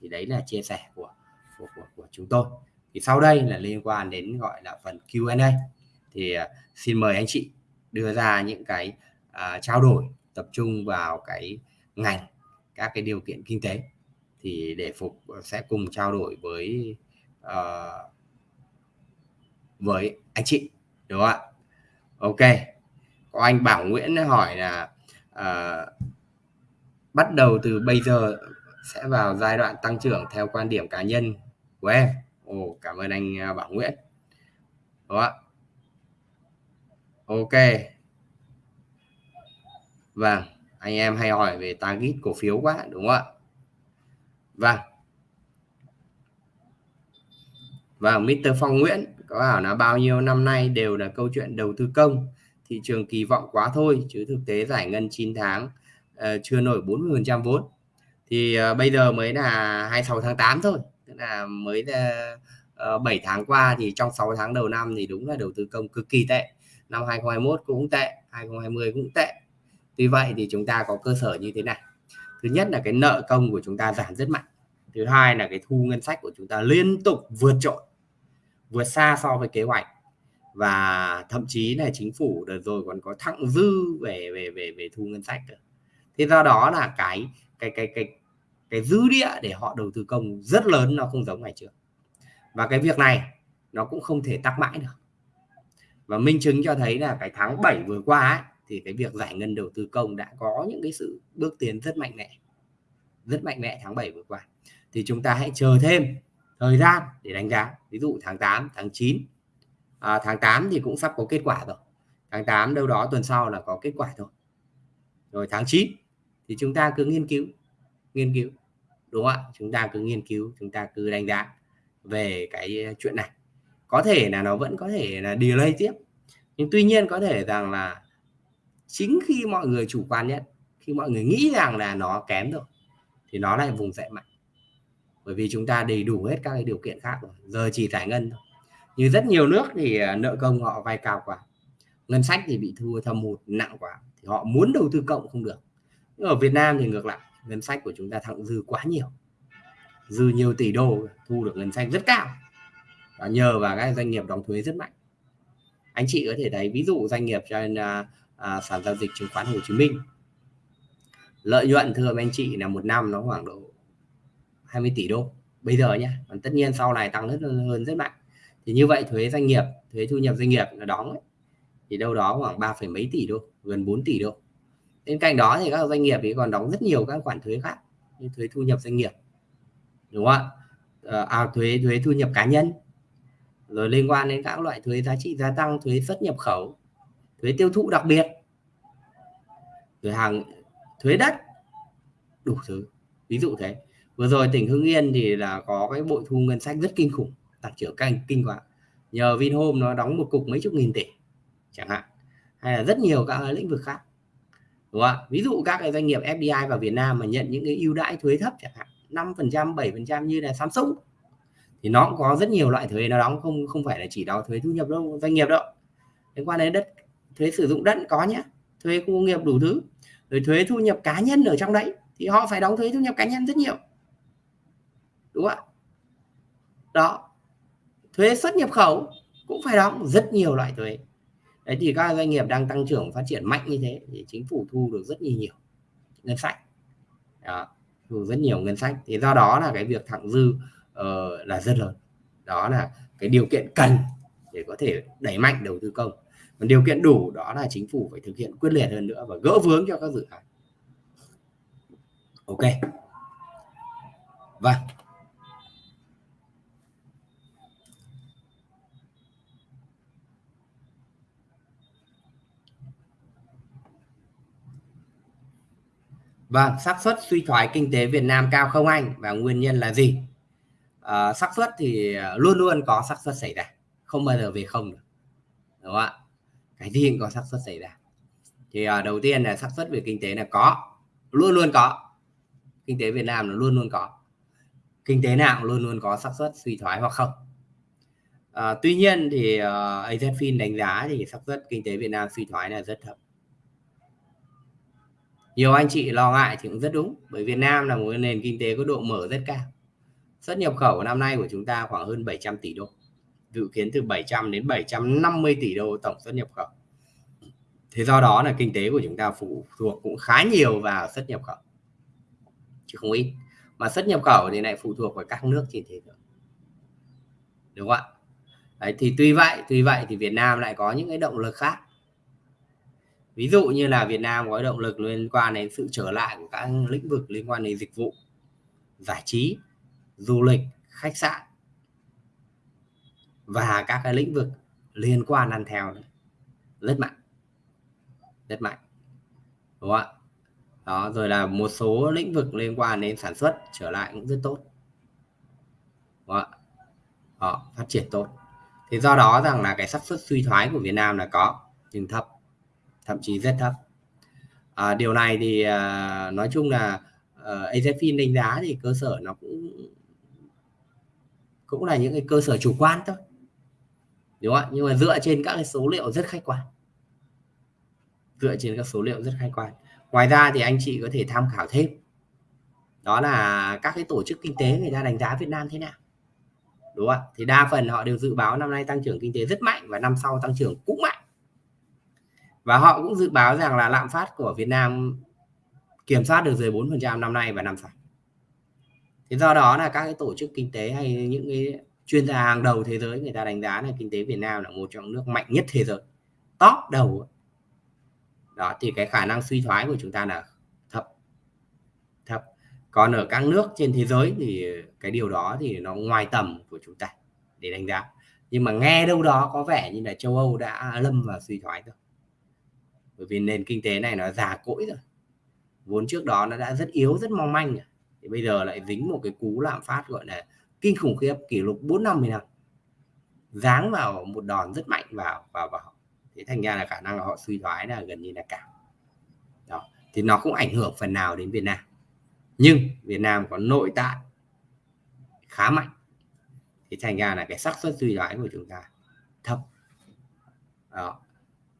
Thì đấy là chia sẻ của của, của, của chúng tôi. Thì sau đây là liên quan đến gọi là phần Q&A thì uh, xin mời anh chị đưa ra những cái uh, trao đổi tập trung vào cái ngành các cái điều kiện kinh tế thì để phục ờ, sẽ cùng trao đổi với uh, với anh chị đúng không ạ? Ok có anh Bảo Nguyễn hỏi là uh, bắt đầu từ bây giờ sẽ vào giai đoạn tăng trưởng theo quan điểm cá nhân của em. Ồ cảm ơn anh Bảo Nguyễn. Đúng không ạ? Ok. Vâng anh em hay hỏi về target cổ phiếu quá đúng không ạ? Vâng. vâng Và Mr. Phong Nguyễn có bảo là bao nhiêu năm nay đều là câu chuyện đầu tư công. Thị trường kỳ vọng quá thôi chứ thực tế giải ngân 9 tháng uh, chưa nổi 40% vốn. Thì uh, bây giờ mới là 26 tháng 8 thôi tức là mới uh, 7 ờ, tháng qua thì trong 6 tháng đầu năm thì đúng là đầu tư công cực kỳ tệ. Năm 2021 cũng tệ 2020 cũng tệ tuy vậy thì chúng ta có cơ sở như thế này. Thứ nhất là cái nợ công của chúng ta giảm rất mạnh. Thứ hai là cái thu ngân sách của chúng ta liên tục vượt trội vượt xa so với kế hoạch. Và thậm chí là chính phủ đợt rồi còn có thặng dư về về về về thu ngân sách nữa. thế do đó là cái cái cái cái cái dư địa để họ đầu tư công rất lớn nó không giống ngày trước. Và cái việc này nó cũng không thể tắc mãi được. Và minh chứng cho thấy là cái tháng 7 vừa qua ấy, thì cái việc giải ngân đầu tư công đã có những cái sự bước tiến rất mạnh mẽ rất mạnh mẽ tháng 7 vừa qua. Thì chúng ta hãy chờ thêm thời gian để đánh giá. Ví dụ tháng 8 tháng 9 à, tháng 8 thì cũng sắp có kết quả rồi. Tháng 8 đâu đó tuần sau là có kết quả thôi. Rồi tháng 9 thì chúng ta cứ nghiên cứu nghiên cứu đúng không ạ? Chúng ta cứ nghiên cứu chúng ta cứ đánh giá về cái chuyện này. Có thể là nó vẫn có thể là delay tiếp. Nhưng tuy nhiên có thể rằng là chính khi mọi người chủ quan nhất, khi mọi người nghĩ rằng là nó kém rồi, thì nó lại vùng dậy mạnh. Bởi vì chúng ta đầy đủ hết các cái điều kiện khác rồi, giờ chỉ giải ngân thôi. Như rất nhiều nước thì à, nợ công họ vay cao quá. Ngân sách thì bị thua thâm hụt, nặng quá, thì họ muốn đầu tư cộng không được. Nhưng ở Việt Nam thì ngược lại, ngân sách của chúng ta thặng dư quá nhiều. Dư nhiều tỷ đô, thu được ngân sách rất cao. Và nhờ vào các doanh nghiệp đóng thuế rất mạnh. Anh chị có thể thấy, ví dụ doanh nghiệp trên nên à, à, sàn giao dịch chứng khoán Hồ Chí Minh. Lợi nhuận thưa anh chị là một năm nó khoảng độ 20 tỷ đô. Bây giờ nhé còn tất nhiên sau này tăng rất hơn rất mạnh. Thì như vậy thuế doanh nghiệp thuế thu nhập doanh nghiệp là đóng ấy, thì đâu đó khoảng 3, mấy tỷ đô gần 4 tỷ đô. Bên cạnh đó thì các doanh nghiệp thì còn đóng rất nhiều các khoản thuế khác như thuế thu nhập doanh nghiệp đúng không ạ? Ờ, à, thuế thuế thu nhập cá nhân rồi liên quan đến các loại thuế giá trị gia tăng thuế xuất nhập khẩu thuế tiêu thụ đặc biệt thuế hàng, thuế đất, đủ thứ. Ví dụ thế. Vừa rồi tỉnh Hưng Yên thì là có cái bội thu ngân sách rất kinh khủng, tăng trưởng canh kinh quá. Nhờ Vinhome nó đóng một cục mấy chục nghìn tỷ, chẳng hạn. Hay là rất nhiều các lĩnh vực khác. Đúng không ví dụ các cái doanh nghiệp FDI vào Việt Nam mà nhận những cái ưu đãi thuế thấp chẳng hạn 5% 7% như là Samsung, thì nó cũng có rất nhiều loại thuế. Nó đóng không không phải là chỉ đóng thuế thu nhập đâu, doanh nghiệp đâu. Liên quan đến đất thuế sử dụng đất có nhé thuế khu công nghiệp đủ thứ rồi thuế thu nhập cá nhân ở trong đấy thì họ phải đóng thuế thu nhập cá nhân rất nhiều. Đúng không ạ? Đó thuế xuất nhập khẩu cũng phải đóng rất nhiều loại thuế. Đấy thì các doanh nghiệp đang tăng trưởng phát triển mạnh như thế thì chính phủ thu được rất nhiều nhiều ngân sách. Đó, thu rất nhiều ngân sách. Thì do đó là cái việc thặng dư uh, là rất lớn. Đó là cái điều kiện cần để có thể đẩy mạnh đầu tư công còn điều kiện đủ đó là chính phủ phải thực hiện quyết liệt hơn nữa và gỡ vướng cho các dự án ok vâng Vâng, xác suất suy thoái kinh tế Việt Nam cao không anh và nguyên nhân là gì? À, xác suất thì ờ, luôn luôn có xác suất xảy ra, không bao giờ về không được. Đúng không ạ? Cái gì cũng có xác suất xảy ra. Thì à, đầu tiên là xác suất về kinh tế là có, luôn luôn có. Kinh tế Việt Nam nó luôn luôn có. Kinh tế nào cũng luôn luôn có xác suất suy thoái hoặc không. À, tuy nhiên thì à, uh, AZFIN đánh giá thì xác suất kinh tế Việt Nam suy thoái là rất thấp nhiều anh chị lo ngại thì cũng rất đúng bởi Việt Nam là một nền kinh tế có độ mở rất cao xuất nhập khẩu năm nay của chúng ta khoảng hơn 700 tỷ đô dự kiến từ 700 đến 750 tỷ đô tổng xuất nhập khẩu. Thế do đó là kinh tế của chúng ta phụ thuộc cũng khá nhiều vào xuất nhập khẩu. Chứ không ít. Mà xuất nhập khẩu thì lại phụ thuộc vào các nước trên thế giới. Đúng không ạ? Đấy, thì tuy vậy tuy vậy thì Việt Nam lại có những cái động lực khác. Ví dụ như là Việt Nam có động lực liên quan đến sự trở lại của các lĩnh vực liên quan đến dịch vụ giải trí du lịch khách sạn và các cái lĩnh vực liên quan ăn theo rất mạnh. Rất mạnh. Đúng không ạ? Đó rồi là một số lĩnh vực liên quan đến sản xuất trở lại cũng rất tốt. Đúng không ạ? Đó, phát triển tốt. Thì do đó rằng là cái xác suất suy thoái của Việt Nam là có nhưng thấp. Thậm chí rất thấp. À, điều này thì à, nói chung là ờ, à, AZFIN đánh giá thì cơ sở nó cũng cũng là những cái cơ sở chủ quan thôi đúng không ạ? Nhưng mà dựa trên các cái số liệu rất khách quan. Dựa trên các số liệu rất khách quan. Ngoài ra thì anh chị có thể tham khảo thêm. Đó là các cái tổ chức kinh tế người ta đánh giá Việt Nam thế nào. Đúng không ạ? Thì đa phần họ đều dự báo năm nay tăng trưởng kinh tế rất mạnh và năm sau tăng trưởng cũng mạnh. Và họ cũng dự báo rằng là lạm phát của Việt Nam kiểm soát được dưới 4% năm nay và năm sau. Thế do đó là các cái tổ chức kinh tế hay những cái chuyên gia hàng đầu thế giới người ta đánh giá là kinh tế Việt Nam là một trong nước mạnh nhất thế giới, top đầu. Đó thì cái khả năng suy thoái của chúng ta là thấp. Thấp. Còn ở các nước trên thế giới thì cái điều đó thì nó ngoài tầm của chúng ta để đánh giá. Nhưng mà nghe đâu đó có vẻ như là châu Âu đã lâm vào suy thoái rồi bởi vì nền kinh tế này nó già cỗi rồi vốn trước đó nó đã rất yếu rất mong manh rồi. thì bây giờ lại dính một cái cú lạm phát gọi là kinh khủng khiếp kỷ lục 4 năm 10 năm. Dáng vào một đòn rất mạnh vào vào vào thế thành ra là khả năng là họ suy thoái là gần như là cả. Đó thì nó cũng ảnh hưởng phần nào đến Việt Nam. Nhưng Việt Nam có nội tại khá mạnh. Thì thành ra là cái xác suất suy thoái của chúng ta thấp. Đó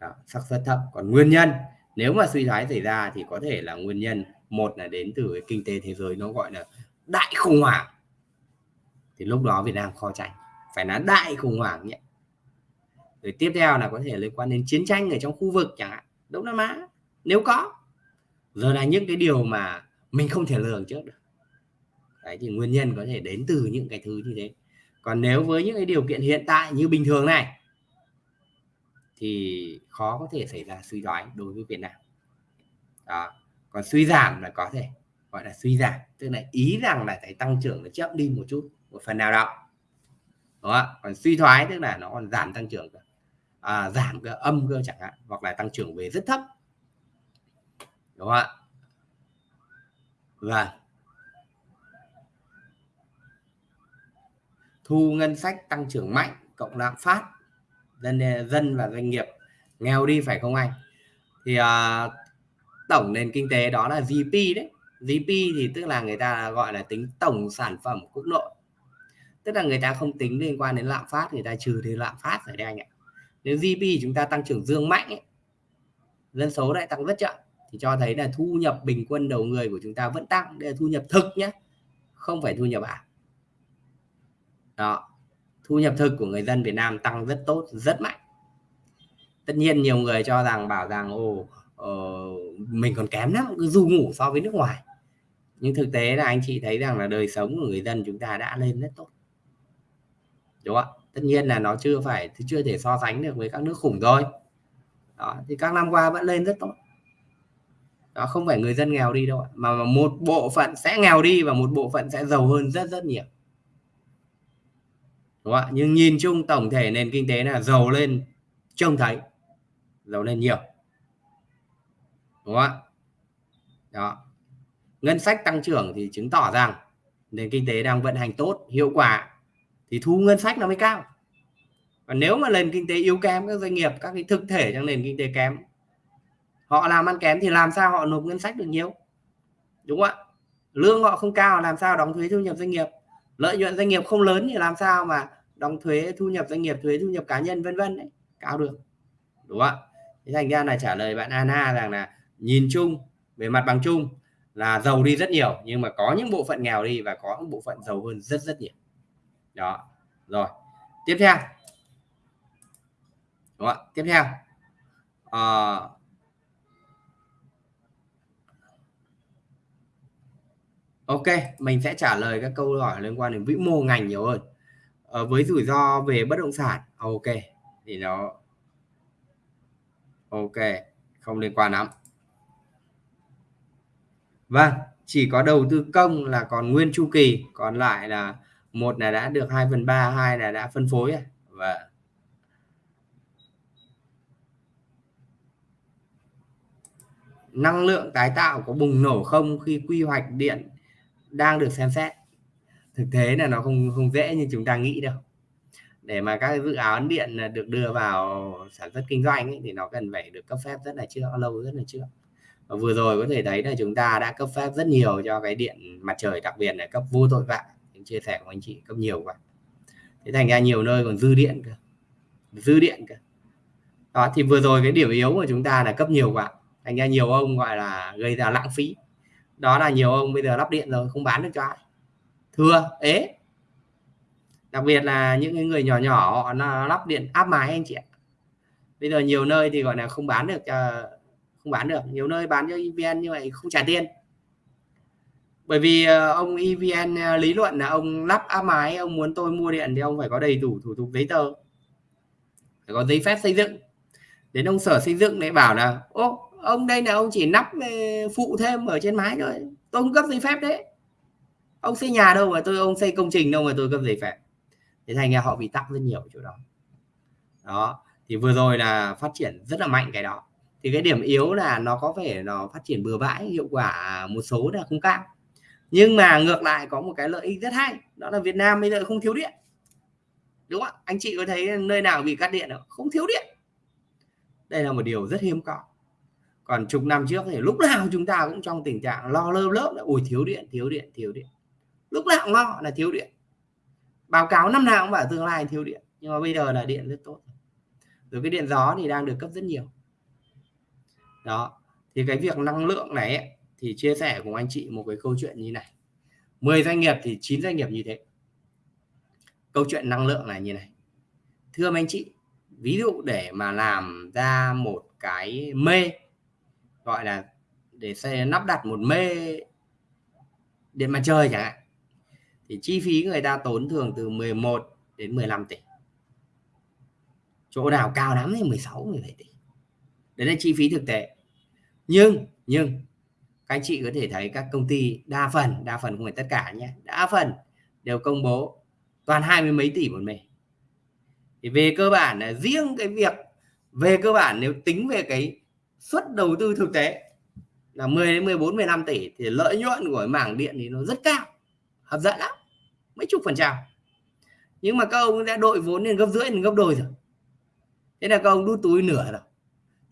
đó, xác suất thấp. Còn nguyên nhân nếu mà suy thoái xảy ra thì có thể là nguyên nhân một là đến từ cái kinh tế thế giới nó gọi là đại khủng hoảng thì lúc đó Việt Nam khó tránh phải là đại khủng hoảng nhé rồi tiếp theo là có thể liên quan đến chiến tranh ở trong khu vực chẳng hạn, Đông Nam Á, nếu có. Rồi là những cái điều mà mình không thể lường trước được. Đấy, thì nguyên nhân có thể đến từ những cái thứ như thế. Còn nếu với những cái điều kiện hiện tại như bình thường này, thì khó có thể xảy ra suy thoái đối với Việt Nam. Đó, còn suy giảm là có thể, gọi là suy giảm. Tức là ý rằng là cái tăng trưởng nó chậm đi một chút một phần nào đó. Đó còn suy thoái tức là nó còn giảm tăng trưởng à, giảm cái âm cơ chẳng hạn hoặc là tăng trưởng về rất thấp. Đúng không ạ? Vâng. Thu ngân sách tăng trưởng mạnh cộng lạm phát dân dân và doanh nghiệp nghèo đi phải không anh? Thì à, tổng nền kinh tế đó là GDP đấy. GDP thì tức là người ta gọi là tính tổng sản phẩm quốc nội tức là người ta không tính liên quan đến lạm phát người ta trừ đi lạm phát ở đây anh ạ. Nếu GDP chúng ta tăng trưởng dương mạnh ấy, dân số lại tăng rất chậm thì cho thấy là thu nhập bình quân đầu người của chúng ta vẫn tăng. Đây là thu nhập thực nhé không phải thu nhập ảo. Đó thu nhập thực của người dân Việt Nam tăng rất tốt rất mạnh. Tất nhiên nhiều người cho rằng bảo rằng ồ uh, mình còn kém lắm cứ du ngủ so với nước ngoài. Nhưng thực tế là anh chị thấy rằng là đời sống của người dân chúng ta đã lên rất tốt đúng không? Ạ tất nhiên là nó chưa phải chưa thể so sánh được với các nước khủng thôi. Đó, thì các năm qua vẫn lên rất tốt. Đó, không phải người dân nghèo đi đâu mà một bộ phận sẽ nghèo đi và một bộ phận sẽ giàu hơn rất rất nhiều. Đúng không ạ? Nhưng nhìn chung tổng thể nền kinh tế là giàu lên, trông thấy, giàu lên nhiều. Đúng không ạ? Đó. Ngân sách tăng trưởng thì chứng tỏ rằng nền kinh tế đang vận hành tốt, hiệu quả thì thu ngân sách nó mới cao. Và nếu mà nền kinh tế yếu kém, các doanh nghiệp, các cái thực thể trong nền kinh tế kém, họ làm ăn kém thì làm sao họ nộp ngân sách được nhiều? Đúng không ạ? Lương họ không cao, làm sao đóng thuế thu nhập doanh nghiệp? Lợi nhuận doanh nghiệp không lớn thì làm sao mà đóng thuế thu nhập doanh nghiệp, thuế thu nhập cá nhân, vân vân cao được. Đúng không ạ? Thành ra là trả lời bạn Anna rằng là nhìn chung, về mặt bằng chung là giàu đi rất nhiều, nhưng mà có những bộ phận nghèo đi và có những bộ phận giàu hơn rất rất nhiều đó. Rồi. Tiếp theo. Đúng không? tiếp theo. À, ok mình sẽ trả lời các câu hỏi liên quan đến vĩ mô ngành nhiều hơn. À, với rủi ro về bất động sản. Ờ, ok. Thì nó ok không liên quan lắm. Vâng chỉ có đầu tư công là còn nguyên chu kỳ còn lại là một là đã được 2 phần ba hai là đã phân phối và năng lượng tái tạo có bùng nổ không khi quy hoạch điện đang được xem xét? Thực tế là nó không không dễ như chúng ta nghĩ đâu. Để mà các dự án điện được đưa vào sản xuất kinh doanh ấy, thì nó cần phải được cấp phép rất là chưa lâu rất là chưa và vừa rồi có thể thấy là chúng ta đã cấp phép rất nhiều cho cái điện mặt trời đặc biệt là cấp vô tội vạ những chia sẻ của anh chị cấp nhiều quá. Thế thành ra nhiều nơi còn dư điện cơ. Dư điện cơ. Đó, thì vừa rồi cái điểm yếu của chúng ta là cấp nhiều quá. Thành ra nhiều ông gọi là gây ra lãng phí. Đó là nhiều ông bây giờ lắp điện rồi, không bán được cho ai. Thưa, ế. Đặc biệt là những người nhỏ nhỏ, họ lắp điện áp mái anh chị ạ. Bây giờ nhiều nơi thì gọi là không bán được cho không bán được. Nhiều nơi bán cho EVN như vậy không trả tiền bởi vì ờ, ông EVN ờ, lý luận là ông lắp áp mái ông muốn tôi mua điện thì ông phải có đầy đủ thủ tục giấy tờ. Phải có giấy phép xây dựng. Đến ông sở xây dựng lại bảo là, ô, ông đây là ông chỉ nắp ờ, phụ thêm ở trên mái thôi. Tôi không cấp giấy phép đấy. Ông xây nhà đâu mà tôi, ông xây công trình đâu mà tôi cấp giấy phép. Thế thành ra họ bị tắc rất nhiều chỗ đó. Đó, thì vừa rồi là phát triển rất là mạnh cái đó. Thì cái điểm yếu là nó có vẻ nó phát triển bừa bãi, hiệu quả một số là không cao nhưng mà ngược lại có một cái lợi ích rất hay đó là Việt Nam bây giờ không thiếu điện. Đúng không anh chị có thấy nơi nào bị cắt điện không? Không thiếu điện. Đây là một điều rất hiếm có. Còn chục năm trước thì lúc nào chúng ta cũng trong tình trạng lo lơ lớp là ui thiếu điện thiếu điện thiếu điện. Lúc nào cũng lo là thiếu điện. Báo cáo năm nào cũng bảo tương lai thiếu điện nhưng mà bây giờ là điện rất tốt. Rồi cái điện gió thì đang được cấp rất nhiều. Đó thì cái việc năng lượng này ấy, thì chia sẻ cùng anh chị một cái câu chuyện như này. 10 doanh nghiệp thì 9 doanh nghiệp như thế. Câu chuyện năng lượng là như này. Thưa anh chị, ví dụ để mà làm ra một cái mê, gọi là để xe lắp đặt một mê điện mặt trời chẳng hạn, thì chi phí người ta tốn thường từ 11 đến 15 tỷ. Chỗ nào cao lắm thì 16 17 tỷ. Đấy là chi phí thực tế. Nhưng nhưng các anh chị có thể thấy các công ty đa phần đa phần không phải tất cả nhé, đa phần đều công bố toàn hai mươi mấy tỷ một mình. Thì về cơ bản là riêng cái việc, về cơ bản nếu tính về cái suất đầu tư thực tế là 10 đến 14 15 tỷ thì lợi nhuận của mảng điện thì nó rất cao, hấp dẫn lắm, mấy chục phần trăm. Nhưng mà các ông đã đội vốn lên gấp rưỡi lên gấp đôi rồi. Thế là các ông đút túi nửa rồi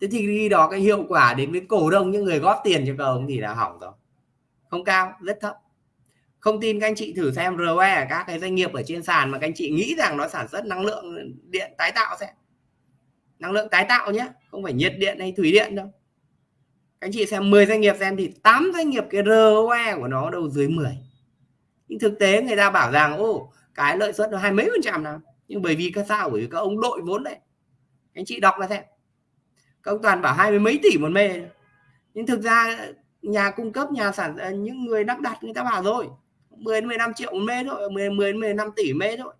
thế thì khi đó cái hiệu quả đến với cổ đông, những người góp tiền cho các ông thì là hỏng rồi. Không cao, rất thấp. Không tin các anh chị thử xem ROE các cái doanh nghiệp ở trên sàn mà các anh chị nghĩ rằng nó sản xuất năng lượng điện tái tạo xem năng lượng tái tạo nhé không phải nhiệt điện hay thủy điện đâu. Các anh chị xem 10 doanh nghiệp xem thì 8 doanh nghiệp cái ROE của nó đâu dưới 10 nhưng thực tế người ta bảo rằng, ô, cái lợi suất nó hai mấy phần trăm nào? Nhưng bởi vì các sao, bởi vì các ông đội vốn đấy. Anh chị đọc là xem các ông toàn bảo hai mươi mấy tỷ một mê. Nhưng thực ra nhà cung cấp nhà sản à, những người lắp đặt người ta bảo rồi 10 đến 15 triệu một mê thôi 10 10 đến 15 tỷ mê thôi.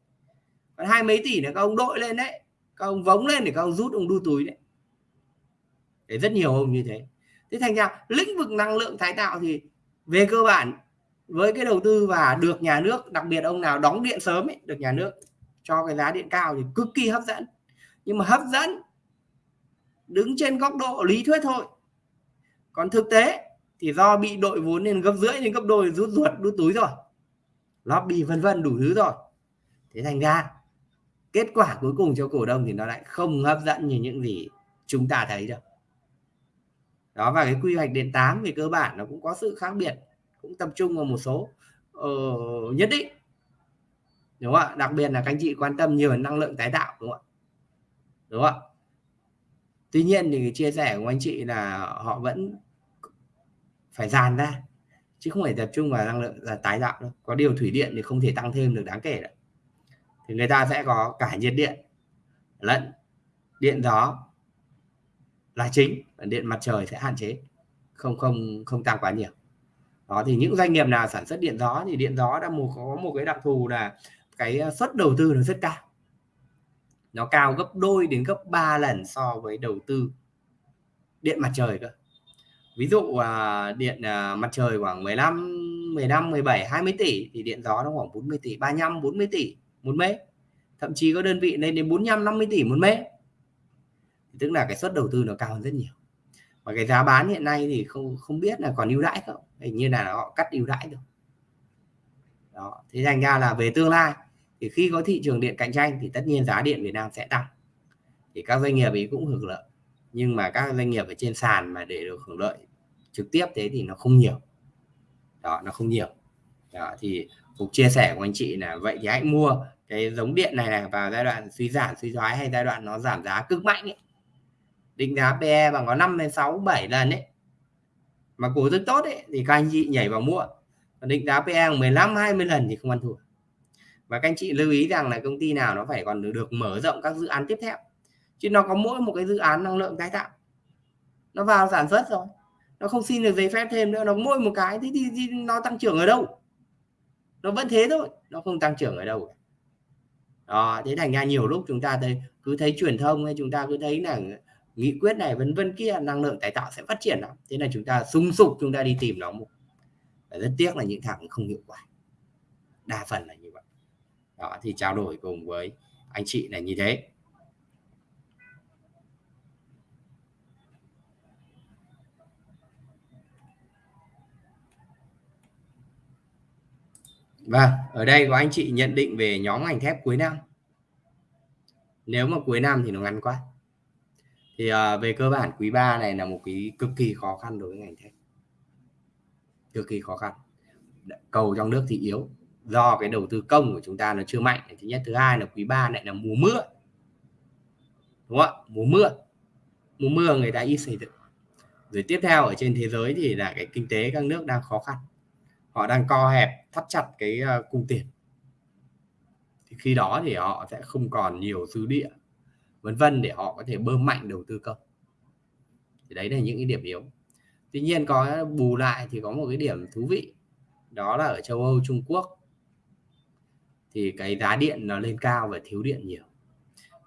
Còn hai mấy tỷ là các ông đội lên đấy các ông vống lên để các ông rút ông đu túi đấy. Để rất nhiều ông như thế. Thế thành ra lĩnh vực năng lượng tái tạo thì về cơ bản với cái đầu tư và được nhà nước đặc biệt ông nào đóng điện sớm ấy, được nhà nước cho cái giá điện cao thì cực kỳ hấp dẫn. Nhưng mà hấp dẫn đứng trên góc độ lý thuyết thôi. Còn thực tế thì do bị đội vốn nên gấp rưỡi nên gấp đôi rút ruột đút túi rồi. Lobby vân vân đủ thứ rồi. Thế thành ra kết quả cuối cùng cho cổ đông thì nó lại không hấp dẫn như những gì chúng ta thấy được. đó và cái quy hoạch điện 8 về cơ bản nó cũng có sự khác biệt cũng tập trung vào một số uh, nhất định. Đúng không ạ? Đặc biệt là các anh chị quan tâm nhiều năng lượng tái tạo đúng không ạ? Đúng không ạ? Tuy nhiên thì chia sẻ của anh chị là họ vẫn phải dàn ra, chứ không phải tập trung vào năng lượng, là tái tạo đâu. Có điều thủy điện thì không thể tăng thêm được đáng kể đâu. Thì người ta sẽ có cả nhiệt điện lẫn điện gió là chính điện mặt trời sẽ hạn chế, không không không tăng quá nhiều. Đó, thì những doanh nghiệp nào sản xuất điện gió thì điện gió đã một có một cái đặc thù là cái suất đầu tư nó rất cao nó cao gấp đôi đến gấp 3 lần so với đầu tư điện mặt trời cơ. Ví dụ à, điện à, mặt trời khoảng 15 15 17 20 tỷ thì điện gió nó khoảng 40 tỷ 35 40 tỷ một mét. Thậm chí có đơn vị lên đến 45 50 tỷ một mét. Tức là cái suất đầu tư nó cao hơn rất nhiều. Và cái giá bán hiện nay thì không không biết là còn ưu đãi không? Hình như là họ cắt ưu đãi rồi đó thế thành ra là về tương lai thì khi có thị trường điện cạnh tranh thì tất nhiên giá điện Việt Nam sẽ tăng. Thì các doanh nghiệp ấy cũng hưởng lợi. Nhưng mà các doanh nghiệp ở trên sàn mà để được hưởng lợi trực tiếp thế thì nó không nhiều. Đó, nó không nhiều. Đó, thì phục chia sẻ của anh chị là vậy thì hãy mua cái giống điện này này vào giai đoạn suy giảm, suy thoái hay giai đoạn nó giảm giá cực mạnh ấy. định giá PE bằng có 5 đến 6 7 lần ấy. Mà cổ rất tốt ấy thì các anh chị nhảy vào mua. Còn định giá PE 15 20 lần thì không ăn thua và các anh chị lưu ý rằng là công ty nào nó phải còn được mở rộng các dự án tiếp theo. Chứ nó có mỗi một cái dự án năng lượng tái tạo. Nó vào sản xuất rồi. Nó không xin được giấy phép thêm nữa. Nó mỗi một cái thì, thì, thì nó tăng trưởng ở đâu? Nó vẫn thế thôi. Nó không tăng trưởng ở đâu. Đó thế thành ra nhiều lúc chúng ta thấy cứ thấy truyền thông hay chúng ta cứ thấy là nghị quyết này vân vân kia năng lượng tái tạo sẽ phát triển lắm. Thế là chúng ta sung sục chúng ta đi tìm nó một. Rất tiếc là những thằng không hiệu quả. Đa phần là đó thì trao đổi cùng với anh chị là như thế và ở đây có anh chị nhận định về nhóm ngành thép cuối năm. Nếu mà cuối năm thì nó ngắn quá. Thì uh, về cơ bản quý 3 này là một cái cực kỳ khó khăn đối với ngành thép. Cực kỳ khó khăn. Cầu trong nước thì yếu do cái đầu tư công của chúng ta nó chưa mạnh. Thứ nhất, thứ hai là quý 3 lại là mùa mưa. Đúng không ạ? Mùa mưa. Mùa mưa người ta ít xây dựng. Rồi tiếp theo ở trên thế giới thì là cái kinh tế các nước đang khó khăn họ đang co hẹp thắt chặt cái ờ, cung tiền thì khi đó thì họ sẽ không còn nhiều dư địa vân vân để họ có thể bơm mạnh đầu tư công thì đấy là những cái điểm yếu tuy nhiên có bù lại thì có một cái điểm thú vị đó là ở châu Âu Trung Quốc thì cái giá điện nó lên cao và thiếu điện nhiều.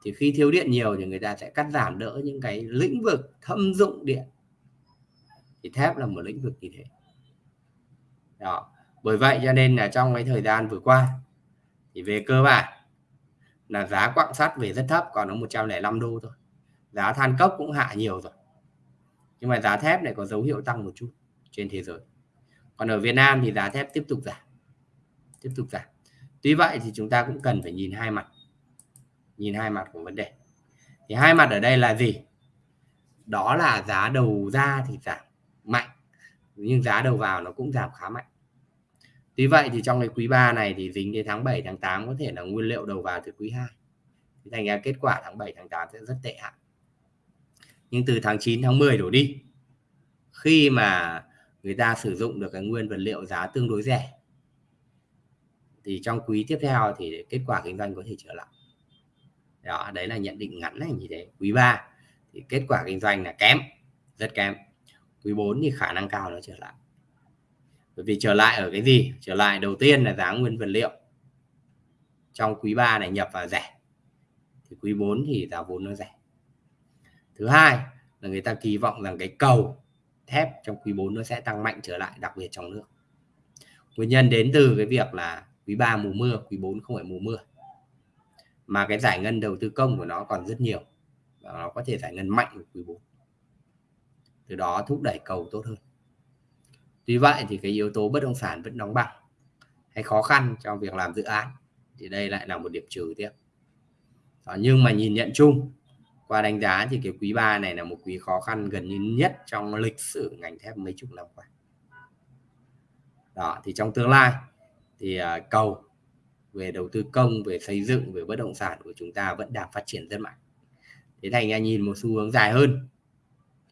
Thì khi thiếu điện nhiều thì người ta sẽ cắt giảm đỡ những cái lĩnh vực thâm dụng điện. Thì thép là một lĩnh vực như thế. Đó. Bởi vậy cho nên là trong cái thời gian vừa qua, thì về cơ bản là giá quặng sắt về rất thấp, còn nó 105 đô thôi. Giá than cốc cũng hạ nhiều rồi. Nhưng mà giá thép này có dấu hiệu tăng một chút trên thế giới. Còn ở Việt Nam thì giá thép tiếp tục giảm. Tiếp tục giảm tuy vậy thì chúng ta cũng cần phải nhìn hai mặt. Nhìn hai mặt của vấn đề. Thì hai mặt ở đây là gì? Đó là giá đầu ra thì giảm mạnh, nhưng giá đầu vào nó cũng giảm khá mạnh. Tuy vậy thì trong cái quý 3 này thì dính đến tháng 7 tháng 8 có thể là nguyên liệu đầu vào từ quý 2 thì thành ra kết quả tháng 7 tháng 8 sẽ rất tệ hại. Nhưng từ tháng 9 tháng 10 đổ đi, khi mà người ta sử dụng được cái nguyên vật liệu giá tương đối rẻ thì trong quý tiếp theo thì kết quả kinh doanh có thể trở lại. Đó, đấy là nhận định ngắn này, như thế. Quý 3 thì kết quả kinh doanh là kém, rất kém. Quý 4 thì khả năng cao nó trở lại. Bởi vì trở lại ở cái gì? Trở lại đầu tiên là giá nguyên vật liệu. Trong quý 3 này nhập vào rẻ, thì quý 4 thì giá vốn nó rẻ. Thứ hai là người ta kỳ vọng rằng cái cầu thép trong quý 4 nó sẽ tăng mạnh trở lại, đặc biệt trong nước. Nguyên nhân đến từ cái việc là quý 3 mùa mưa quý 4 không phải mùa mưa. Mà cái giải ngân đầu tư công của nó còn rất nhiều. Và nó có thể giải ngân mạnh của quý 4 từ đó thúc đẩy cầu tốt hơn. Tuy vậy thì cái yếu tố bất động sản vẫn đóng băng, hay khó khăn trong việc làm dự án thì đây lại là một điểm trừ tiếp. Đó, nhưng mà nhìn nhận chung qua đánh giá thì cái quý 3 này là một quý khó khăn gần như nhất trong lịch sử ngành thép mấy chục năm qua. Đó thì trong tương lai thì uh, cầu về đầu tư công về xây dựng về bất động sản của chúng ta vẫn đang phát triển rất mạnh. Thế thành ra nhìn một xu hướng dài hơn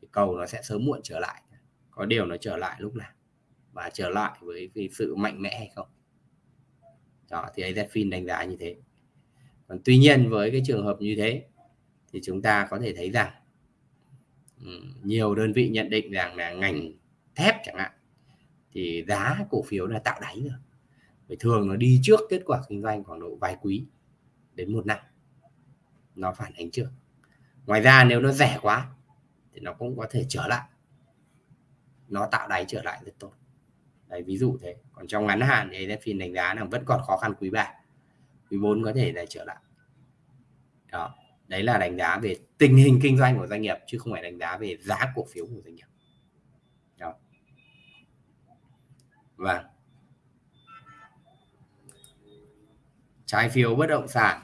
thì cầu nó sẽ sớm muộn trở lại. Có điều nó trở lại lúc nào và trở lại với cái sự mạnh mẽ hay không? Đó thì AZFIN đánh giá như thế. Còn tuy nhiên với cái trường hợp như thế thì chúng ta có thể thấy rằng nhiều đơn vị nhận định rằng là ngành thép chẳng hạn thì giá cổ phiếu là tạo đáy rồi thì thường nó đi trước kết quả kinh doanh khoảng độ vài quý đến một năm. Nó phản ánh trước. Ngoài ra nếu nó rẻ quá thì nó cũng có thể trở lại. Nó tạo đáy trở lại rất tốt. Đấy, ví dụ thế. Còn trong ngắn hạn thì AZFIN đánh giá là vẫn còn khó khăn quý 3 quý 4 có thể là trở lại. Đó. Đấy là đánh giá về tình hình kinh doanh của doanh nghiệp chứ không phải đánh giá về giá cổ phiếu của doanh nghiệp. Đó. Và trái phiếu bất động sản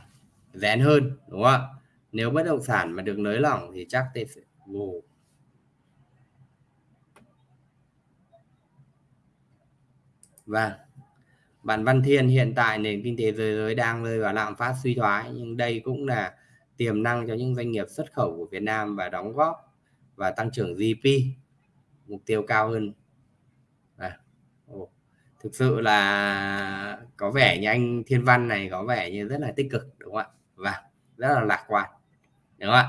rén hơn, đúng không ạ nếu bất động sản mà được nới lỏng thì chắc sẽ wow. và vâng. Bạn Văn Thiên hiện tại nền kinh tế thế giới đang rơi vào lạm phát suy thoái, nhưng đây cũng là tiềm năng cho những doanh nghiệp xuất khẩu của Việt Nam và đóng góp và tăng trưởng GDP mục tiêu cao hơn. Thực sự là có vẻ như anh Thiên Văn này có vẻ như rất là tích cực đúng không ạ? Và rất là lạc quan đúng không ạ?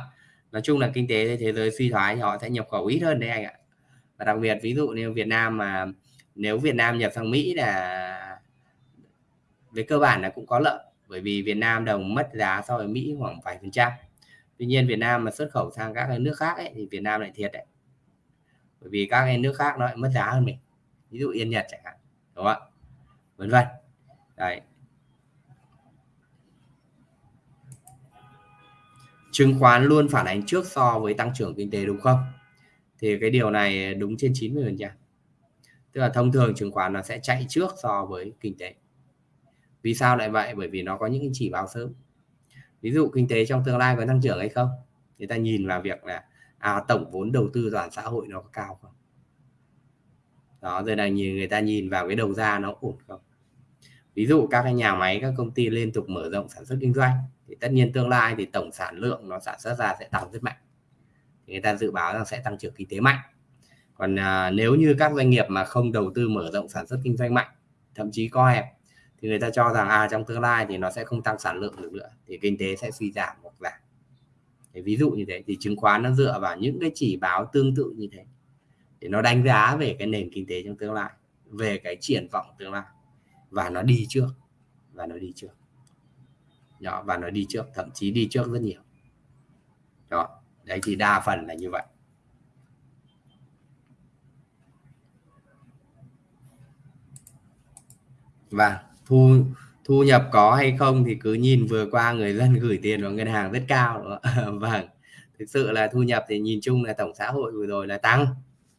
Nói chung là kinh tế thế giới suy thoái thì họ sẽ nhập khẩu ít hơn đấy anh ạ. Và đặc biệt ví dụ như Việt Nam mà nếu Việt Nam nhập sang Mỹ là về cơ bản là cũng có lợi bởi vì Việt Nam đồng mất giá so với Mỹ khoảng vài phần trăm tuy nhiên Việt Nam mà xuất khẩu sang các cái nước khác ấy, thì Việt Nam lại thiệt đấy bởi vì các cái nước khác nó lại mất giá hơn mình ví dụ Yên Nhật chẳng hạn đúng không ạ? Vân vân. Đấy. Chứng khoán luôn phản ánh trước so với tăng trưởng kinh tế đúng không? Thì cái điều này đúng trên 90 phần trăm. Tức là thông thường chứng khoán nó sẽ chạy trước so với kinh tế. Vì sao lại vậy? Bởi vì nó có những chỉ báo sớm. Ví dụ kinh tế trong tương lai có tăng trưởng hay không? Người ta nhìn vào việc là à, tổng vốn đầu tư toàn xã hội nó có cao không? Đó rồi là nhìn người ta nhìn vào cái đầu ra nó ổn không? Ví dụ các cái nhà máy các công ty liên tục mở rộng sản xuất kinh doanh thì tất nhiên tương lai thì tổng sản lượng nó sản xuất ra sẽ tăng rất mạnh. Thì người ta dự báo rằng sẽ tăng trưởng kinh tế mạnh. Còn à, nếu như các doanh nghiệp mà không đầu tư mở rộng sản xuất kinh doanh mạnh thậm chí co hẹp thì người ta cho rằng à trong tương lai thì nó sẽ không tăng sản lượng được nữa thì kinh tế sẽ suy giảm hoặc giảm. Ví dụ như thế thì chứng khoán nó dựa vào những cái chỉ báo tương tự như thế để nó đánh giá về cái nền kinh tế trong tương lai, về cái triển vọng tương lai. Và nó đi trước, và nó đi trước. Đó, và nó đi trước, thậm chí đi trước rất nhiều. Đó, đấy thì đa phần là như vậy. Và thu thu nhập có hay không thì cứ nhìn vừa qua người dân gửi tiền vào ngân hàng rất cao, đúng không? *laughs* vâng thực sự là thu nhập thì nhìn chung là tổng xã hội vừa rồi là tăng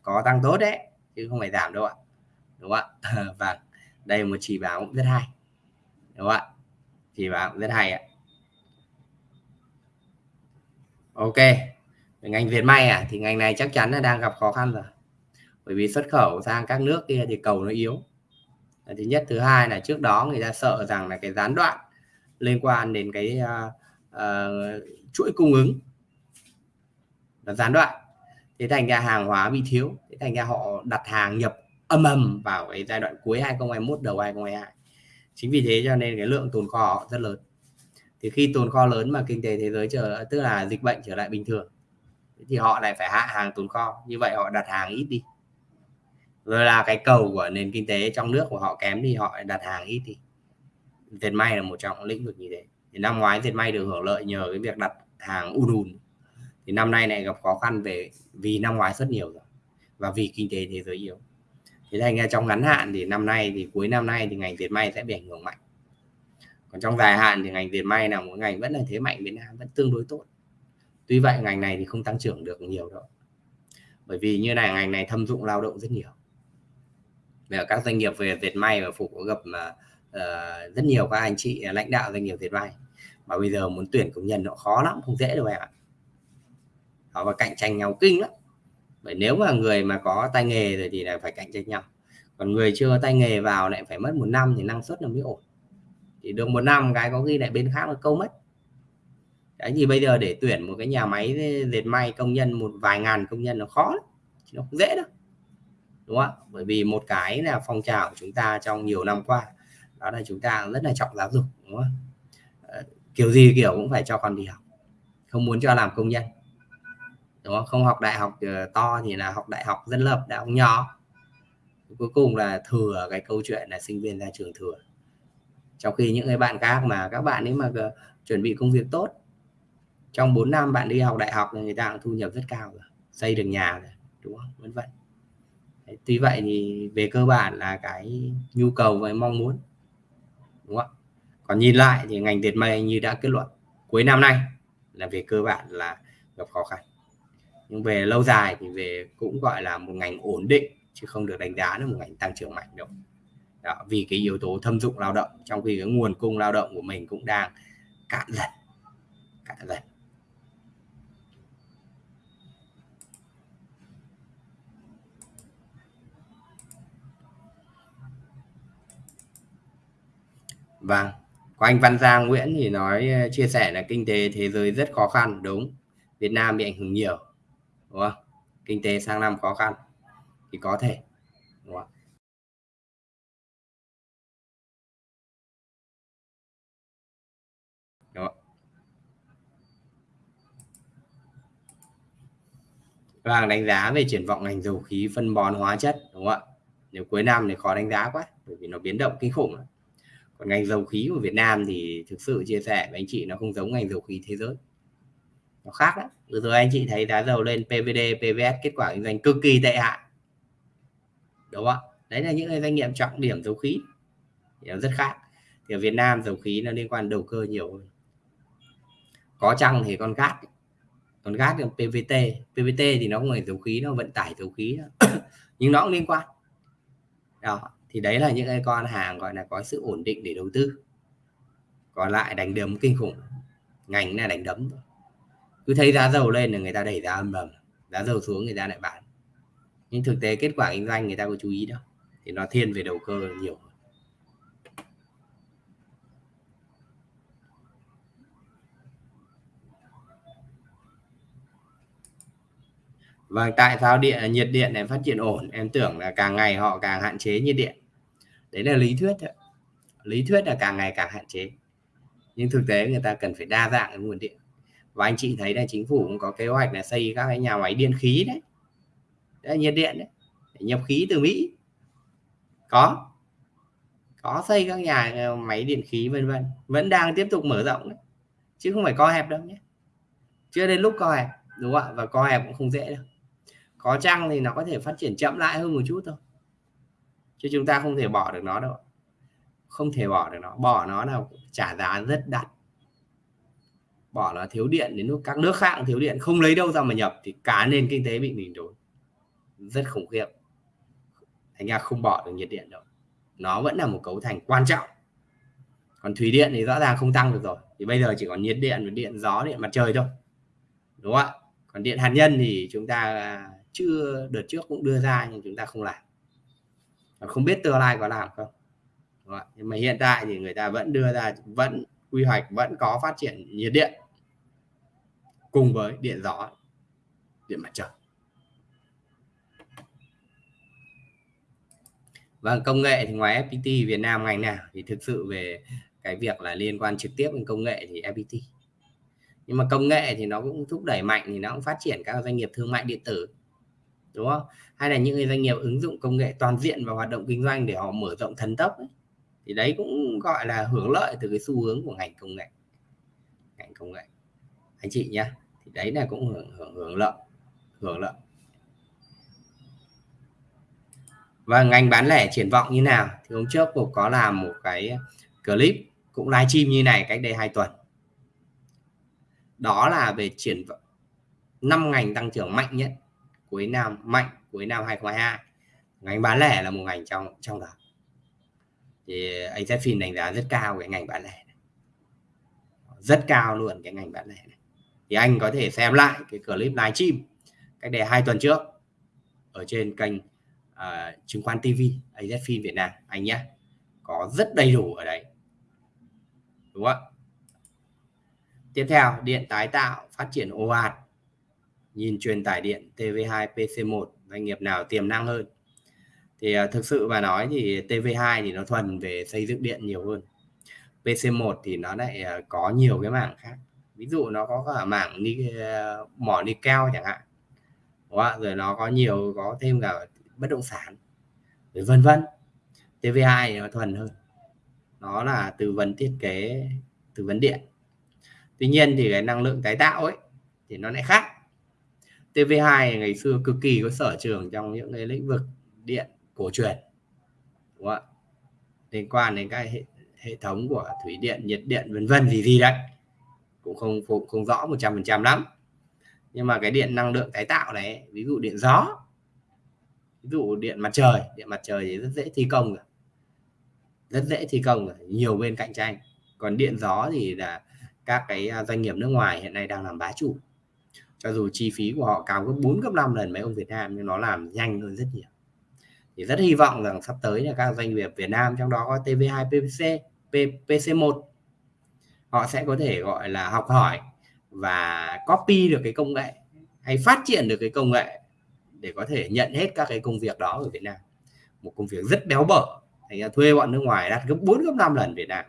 có tăng tốt đấy chứ không phải giảm đâu ạ. Đúng không ạ? *laughs* Và vâng, đây một chỉ báo cũng rất hay. Đúng không ạ? Chỉ báo cũng rất hay ạ. Ok ngành Việt may à? Thì ngành này chắc chắn là đang gặp khó khăn rồi. Bởi vì xuất khẩu sang các nước kia thì cầu nó yếu. Thứ nhất thứ hai là trước đó người ta sợ rằng là cái gián đoạn liên quan đến cái uh, uh, chuỗi cung ứng là gián đoạn thế thành ra hàng hóa bị thiếu. Thế thành ra họ đặt hàng nhập âm ầm vào cái giai đoạn cuối 2021 đầu 2022 chính vì thế cho nên cái lượng tồn kho họ rất lớn. Thì khi tồn kho lớn mà kinh tế thế giới trở tức là dịch bệnh trở lại bình thường, thì họ lại phải hạ hàng tồn kho. Như vậy họ đặt hàng ít đi. Rồi là cái cầu của nền kinh tế trong nước của họ kém thì họ đặt hàng ít thì dệt may là một trong lĩnh vực như thế. Thì năm ngoái dệt may được hưởng lợi nhờ cái việc đặt hàng ùn ùn thì năm nay này gặp khó khăn về vì năm ngoái rất nhiều rồi và vì kinh tế thế giới yếu. Thế thành ra trong ngắn hạn thì năm nay thì cuối năm nay thì ngành dệt may sẽ bị ảnh hưởng mạnh. Còn trong dài hạn thì ngành dệt may là một ngành vẫn là thế mạnh Việt Nam vẫn tương đối tốt. Tuy vậy ngành này thì không tăng trưởng được nhiều đâu. Bởi vì như này ngành này thâm dụng lao động rất nhiều. Về các doanh nghiệp về dệt may và phục có gặp mà uh, rất nhiều các anh chị lãnh đạo doanh nghiệp dệt may. Mà bây giờ muốn tuyển công nhân nó khó lắm không dễ đâu em ạ họ và cạnh tranh nhau kinh lắm. Bởi nếu mà người mà có tay nghề rồi thì là phải cạnh tranh nhau. Còn người chưa có tay nghề vào lại phải mất một năm thì năng suất nó mới ổn. Thì được một năm cái có khi lại bên khác là câu mất. Đấy thì bây giờ để tuyển một cái nhà máy dệt may công nhân, một vài ngàn công nhân nó khó lắm nó không dễ đâu. Đúng không bởi vì một cái là phong trào của chúng ta trong nhiều năm qua, đó là chúng ta rất là trọng giáo dục, đúng không ờ, kiểu gì kiểu cũng phải cho con đi học, không muốn cho làm công nhân đúng không? Không học đại học ờ, to thì là học đại học dân lập, đại học nhỏ. Cuối cùng là thừa cái câu chuyện là sinh viên ra trường thừa. Trong khi những cái bạn khác mà, các bạn ấy mà ờ, chuẩn bị công việc tốt, trong 4 năm bạn đi học đại học thì người ta cũng thu nhập rất cao rồi, xây được nhà rồi, đúng không? Vân vân. Tuy vậy thì về cơ bản là cái nhu cầu và mong muốn, đúng không? Còn nhìn lại thì ngành dệt may như đã kết luận, cuối năm nay là về cơ bản là gặp khó khăn nhưng về lâu dài thì về cũng gọi là một ngành ổn định chứ không được đánh giá là một ngành tăng trưởng mạnh đâu. Đó, vì cái yếu tố thâm dụng lao động trong khi cái nguồn cung lao động của mình cũng đang cạn dần cạn dần. Vâng, có anh Văn Giang Nguyễn thì nói ờ, chia sẻ là kinh tế thế giới rất khó khăn, đúng. Việt Nam bị ảnh hưởng nhiều, đúng không? Kinh tế sang năm khó khăn thì có thể, đúng không? Đúng không? Vâng, đánh giá về triển vọng ngành dầu khí phân bón hóa chất, đúng không ạ? Nếu cuối năm thì khó đánh giá quá, bởi vì nó biến động kinh khủng còn ngành dầu khí của Việt Nam thì thực sự chia sẻ với anh chị nó không giống ngành dầu khí thế giới nó khác đó vừa rồi anh chị thấy giá dầu lên PVD PVS kết quả kinh doanh cực kỳ tệ hại. Đúng không đấy là những cái doanh nghiệp trọng điểm dầu khí. Thì nó rất khác. Thì ở Việt Nam dầu khí nó liên quan đầu cơ nhiều hơn. Có chăng thì con gát còn gát là PVT PVT thì nó không phải dầu khí, nó vận tải dầu khí *coughs* nhưng nó cũng liên quan. Đó, thì đấy là những cái con hàng gọi là có sự ổn định để đầu tư. Còn lại đánh đấm kinh khủng. Ngành là đánh đấm cứ thấy giá dầu lên là người ta đẩy giá âm ầm giá dầu xuống người ta lại bán. Nhưng thực tế kết quả kinh doanh người ta có chú ý đâu thì nó thiên về đầu cơ nhiều Vâng, tại sao điện nhiệt điện này phát triển ổn? Em tưởng là càng ngày họ càng hạn chế nhiệt điện. Đấy là lý thuyết thôi. lý thuyết là càng ngày càng hạn chế. Nhưng thực tế người ta cần phải đa dạng cái nguồn điện và anh chị thấy là chính phủ cũng có kế hoạch là xây các cái nhà máy điện khí đấy. Đấy, nhiệt điện đấy, để nhập khí từ mỹ. Có có xây các nhà ờ, máy điện khí vân vân. Vẫn đang tiếp tục mở rộng đấy, chứ không phải co hẹp đâu nhé. Chưa đến lúc co hẹp, đúng không ạ? Và co hẹp cũng không dễ đâu. Có chăng thì nó có thể phát triển chậm lại hơn một chút thôi. Chứ chúng ta không thể bỏ được nó đâu không thể bỏ được nó. Bỏ nó là trả giá rất đắt bỏ là thiếu điện đến lúc các nước khác thiếu điện, không lấy đâu ra mà nhập, thì cả nền kinh tế bị mình đốn. Rất khủng khiếp. Thành ra không bỏ được nhiệt điện đâu. Nó vẫn là một cấu thành quan trọng. Còn thủy điện thì rõ ràng không tăng được rồi. Thì bây giờ chỉ còn nhiệt điện điện gió, điện mặt trời thôi. Đúng không ạ? Còn điện hạt nhân thì chúng ta chưa, đợt trước cũng đưa ra nhưng chúng ta không làm. Không biết tương lai có làm không? Nhưng mà hiện tại thì người ta vẫn đưa ra, vẫn quy hoạch, vẫn có phát triển nhiệt điện cùng với điện gió điện mặt trời Vâng, công nghệ thì ngoài FPT Việt Nam ngành nào thì thực sự về cái việc là liên quan trực tiếp đến công nghệ thì FPT. Nhưng mà công nghệ thì nó cũng thúc đẩy mạnh thì nó cũng phát triển các doanh nghiệp thương mại điện tử đúng không hay là những doanh nghiệp ứng dụng công nghệ toàn diện vào hoạt động kinh doanh để họ mở rộng thần tốc ấy. thì đấy cũng gọi là hưởng lợi từ cái xu hướng của ngành công nghệ ngành công nghệ anh chị nhé đấy là cũng hưởng hưởng, hưởng lợi hưởng lợi. Và ngành bán lẻ triển vọng như nào? Thì hôm trước cũng có làm một cái clip cũng livestream như này cách đây hai tuần. Đó là về triển vọng năm ngành tăng trưởng mạnh nhất cuối năm mạnh cuối năm 2022 ngành bán lẻ là một ngành trong trong đó. Thì anh thấy phim đánh giá rất cao cái ngành bán lẻ này. rất cao luôn cái ngành bán lẻ này thì anh có thể xem lại cái clip livestream cách đây hai tuần trước ở trên kênh uh, chứng khoán TV AZFIN Việt Nam. Anh nhé có rất đầy đủ ở đấy. Đúng không tiếp theo điện tái tạo phát triển ồ ạt. Nhìn truyền tải điện TV2 PC1 doanh nghiệp nào tiềm năng hơn? Thì uh, thực sự mà nói thì TV2 thì nó thuần về xây dựng điện nhiều hơn. PC1 thì nó lại uh, có nhiều cái mảng khác ví dụ nó có cả mảng ni, mỏ nickel chẳng hạn. Đó, rồi nó có nhiều có thêm cả bất động sản rồi vân vân. TV2 thì nó thuần hơn. Nó là tư vấn thiết kế tư vấn điện. Tuy nhiên thì cái năng lượng tái tạo ấy thì nó lại khác. TV2 ngày xưa cực kỳ có sở trường trong những cái lĩnh vực điện cổ truyền. Đúng không? liên quan đến các hệ, hệ thống của thủy điện nhiệt điện vân vân gì gì đấy cũng không không, không rõ 100% lắm. Nhưng mà cái điện năng lượng tái tạo này ví dụ điện gió ví dụ điện mặt trời điện mặt trời thì rất dễ thi công rồi. Rất dễ thi công rồi nhiều bên cạnh tranh. Còn điện gió thì là các cái à, doanh nghiệp nước ngoài hiện nay đang làm bá chủ. Cho dù chi phí của họ cao gấp 4 gấp 5 lần mấy ông Việt Nam nhưng nó làm nhanh hơn rất nhiều. Thì rất hy vọng rằng sắp tới là các doanh nghiệp Việt Nam trong đó có TV2 PPC PC1 họ sẽ có thể gọi là học hỏi và copy được cái công nghệ hay phát triển được cái công nghệ để có thể nhận hết các cái công việc đó ở Việt Nam. Một công việc rất béo bở. Thành ra thuê bọn nước ngoài đạt gấp 4 gấp 5 lần Việt Nam.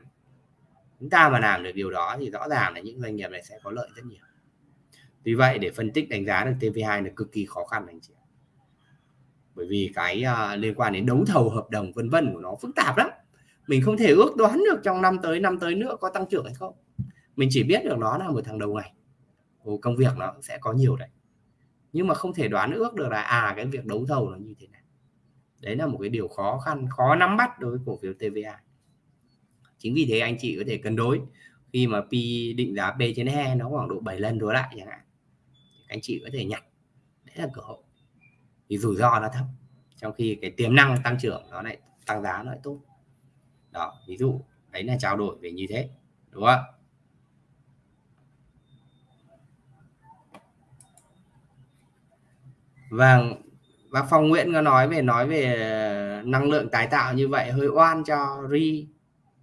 Chúng ta mà làm được điều đó thì rõ ràng là những doanh nghiệp này sẽ có lợi rất nhiều. Vì vậy để phân tích đánh giá được TV2 là cực kỳ khó khăn anh chị bởi vì cái uh, liên quan đến đấu thầu hợp đồng vân vân của nó phức tạp lắm mình không thể ước đoán được trong năm tới năm tới nữa có tăng trưởng hay không. Mình chỉ biết được nó là một thằng đầu ngày Ồ, công việc nó sẽ có nhiều đấy. Nhưng mà không thể đoán ước được là à cái việc đấu thầu nó như thế nào đấy là một cái điều khó khăn khó nắm bắt đối với cổ phiếu TVA chính vì thế anh chị có thể cân đối. Khi mà P định giá P trên E nó khoảng độ 7 lần đối lại chẳng hạn anh chị có thể nhặt. Đấy là cơ hội. Thì rủi ro nó thấp. Trong khi cái tiềm năng tăng trưởng nó lại tăng giá nó lại tốt đó, ví dụ, đấy là trao đổi về như thế, đúng không và vâng, và phong Nguyễn có nói về nói về ờ, năng lượng tái tạo như vậy, hơi oan cho ri.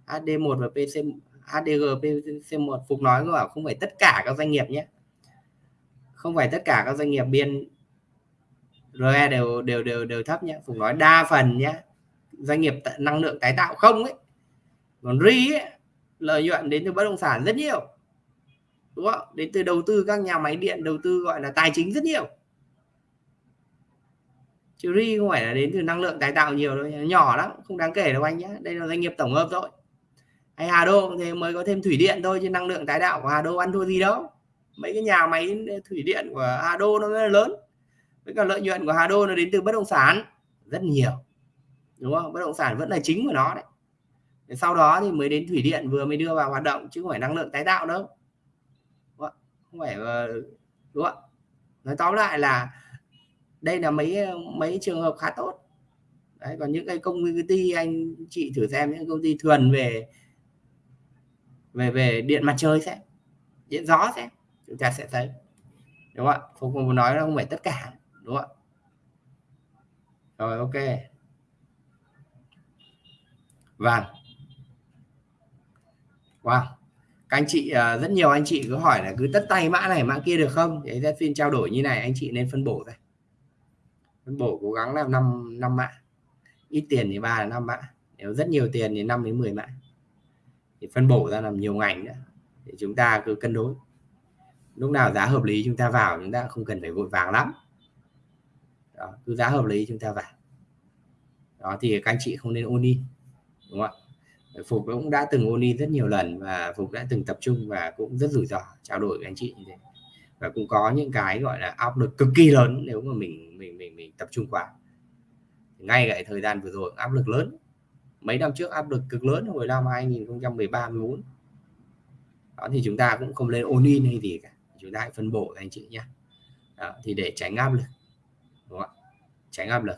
HD1 và PC HDG PC1 Phục nói là không phải tất cả các doanh nghiệp nhé. Không phải tất cả các doanh nghiệp biên RE đều đều đều đều thấp nhé. Phục nói đa phần nhé. Doanh nghiệp năng lượng tái tạo không ấy còn ri ấy, lợi nhuận đến từ bất động sản rất nhiều. Đúng không? Đến từ đầu tư các nhà máy điện đầu tư gọi là tài chính rất nhiều. Chứ ri không phải là đến từ năng lượng tái tạo nhiều đâu nhỏ lắm không đáng kể đâu anh nhé đây là doanh nghiệp tổng hợp thôi. Hay Hà Đô thì mới có thêm thủy điện thôi chứ năng lượng tái tạo của Hà Đô ăn thua gì đâu. Mấy cái nhà máy thủy điện của Hà Đô nó rất lớn. Với cả lợi nhuận của Hà Đô nó đến từ bất động sản rất nhiều. Đúng không? Bất động sản vẫn là chính của nó đấy sau đó thì mới đến thủy điện vừa mới đưa vào hoạt động, chứ không phải năng lượng tái tạo đâu. Không phải ờ, đúng không nói tóm lại là đây là mấy ờ, mấy trường hợp khá tốt. Đấy, còn những cái công ty anh chị thử xem, những công ty thuần về về về điện mặt trời xem, điện gió xem, chúng ta sẽ thấy. Đúng không ạ, không nói là không phải tất cả, đúng không ạ. Rồi, ok. Vâng wow. Các anh chị à, rất nhiều anh chị cứ hỏi là cứ tất tay mã này mã kia được không? Thì ra phiên trao đổi như này anh chị nên phân bổ ra. Phân bổ cố gắng làm năm năm mã. Ít tiền thì ba là năm mã. Nếu rất nhiều tiền thì 5 đến 10 mã. Thì phân bổ ra làm nhiều ngành nữa để chúng ta cứ cân đối. Lúc nào giá hợp lý chúng ta vào chúng ta không cần phải vội vàng lắm. Đó, cứ giá hợp lý chúng ta vào. Đó thì các anh chị không nên ôn đi đúng không ạ? Phục cũng đã từng ôn đi rất nhiều lần và phục đã từng tập trung và cũng rất rủi ro trao đổi với anh chị như thế. Và cũng có những cái gọi là áp lực cực kỳ lớn nếu mà mình mình mình mình tập trung quá. Ngay cái thời gian vừa rồi áp lực lớn. Mấy năm trước áp lực cực lớn hồi năm 2013 14 đó thì chúng ta cũng không lên ôn in hay gì cả. Chúng ta hãy phân bổ anh chị nhé. Đó, thì để tránh áp lực đúng không? tránh áp lực.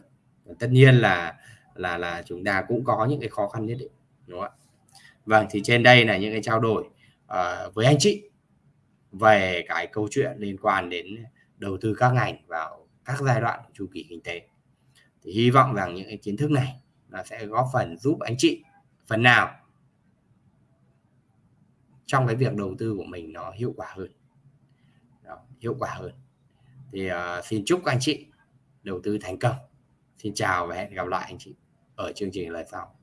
Tất nhiên là là là chúng ta cũng có những cái khó khăn nhất định đúng không ạ? Vâng thì trên đây là những cái trao đổi uh, với anh chị về cái câu chuyện liên quan đến đầu tư các ngành vào các giai đoạn chu kỳ kinh tế. Thì hy vọng rằng những cái kiến thức này nó sẽ góp phần giúp anh chị phần nào trong cái việc đầu tư của mình nó hiệu quả hơn. Đó, hiệu quả hơn. Thì uh, xin chúc anh chị đầu tư thành công. Xin chào và hẹn gặp lại anh chị ở chương trình lần sau.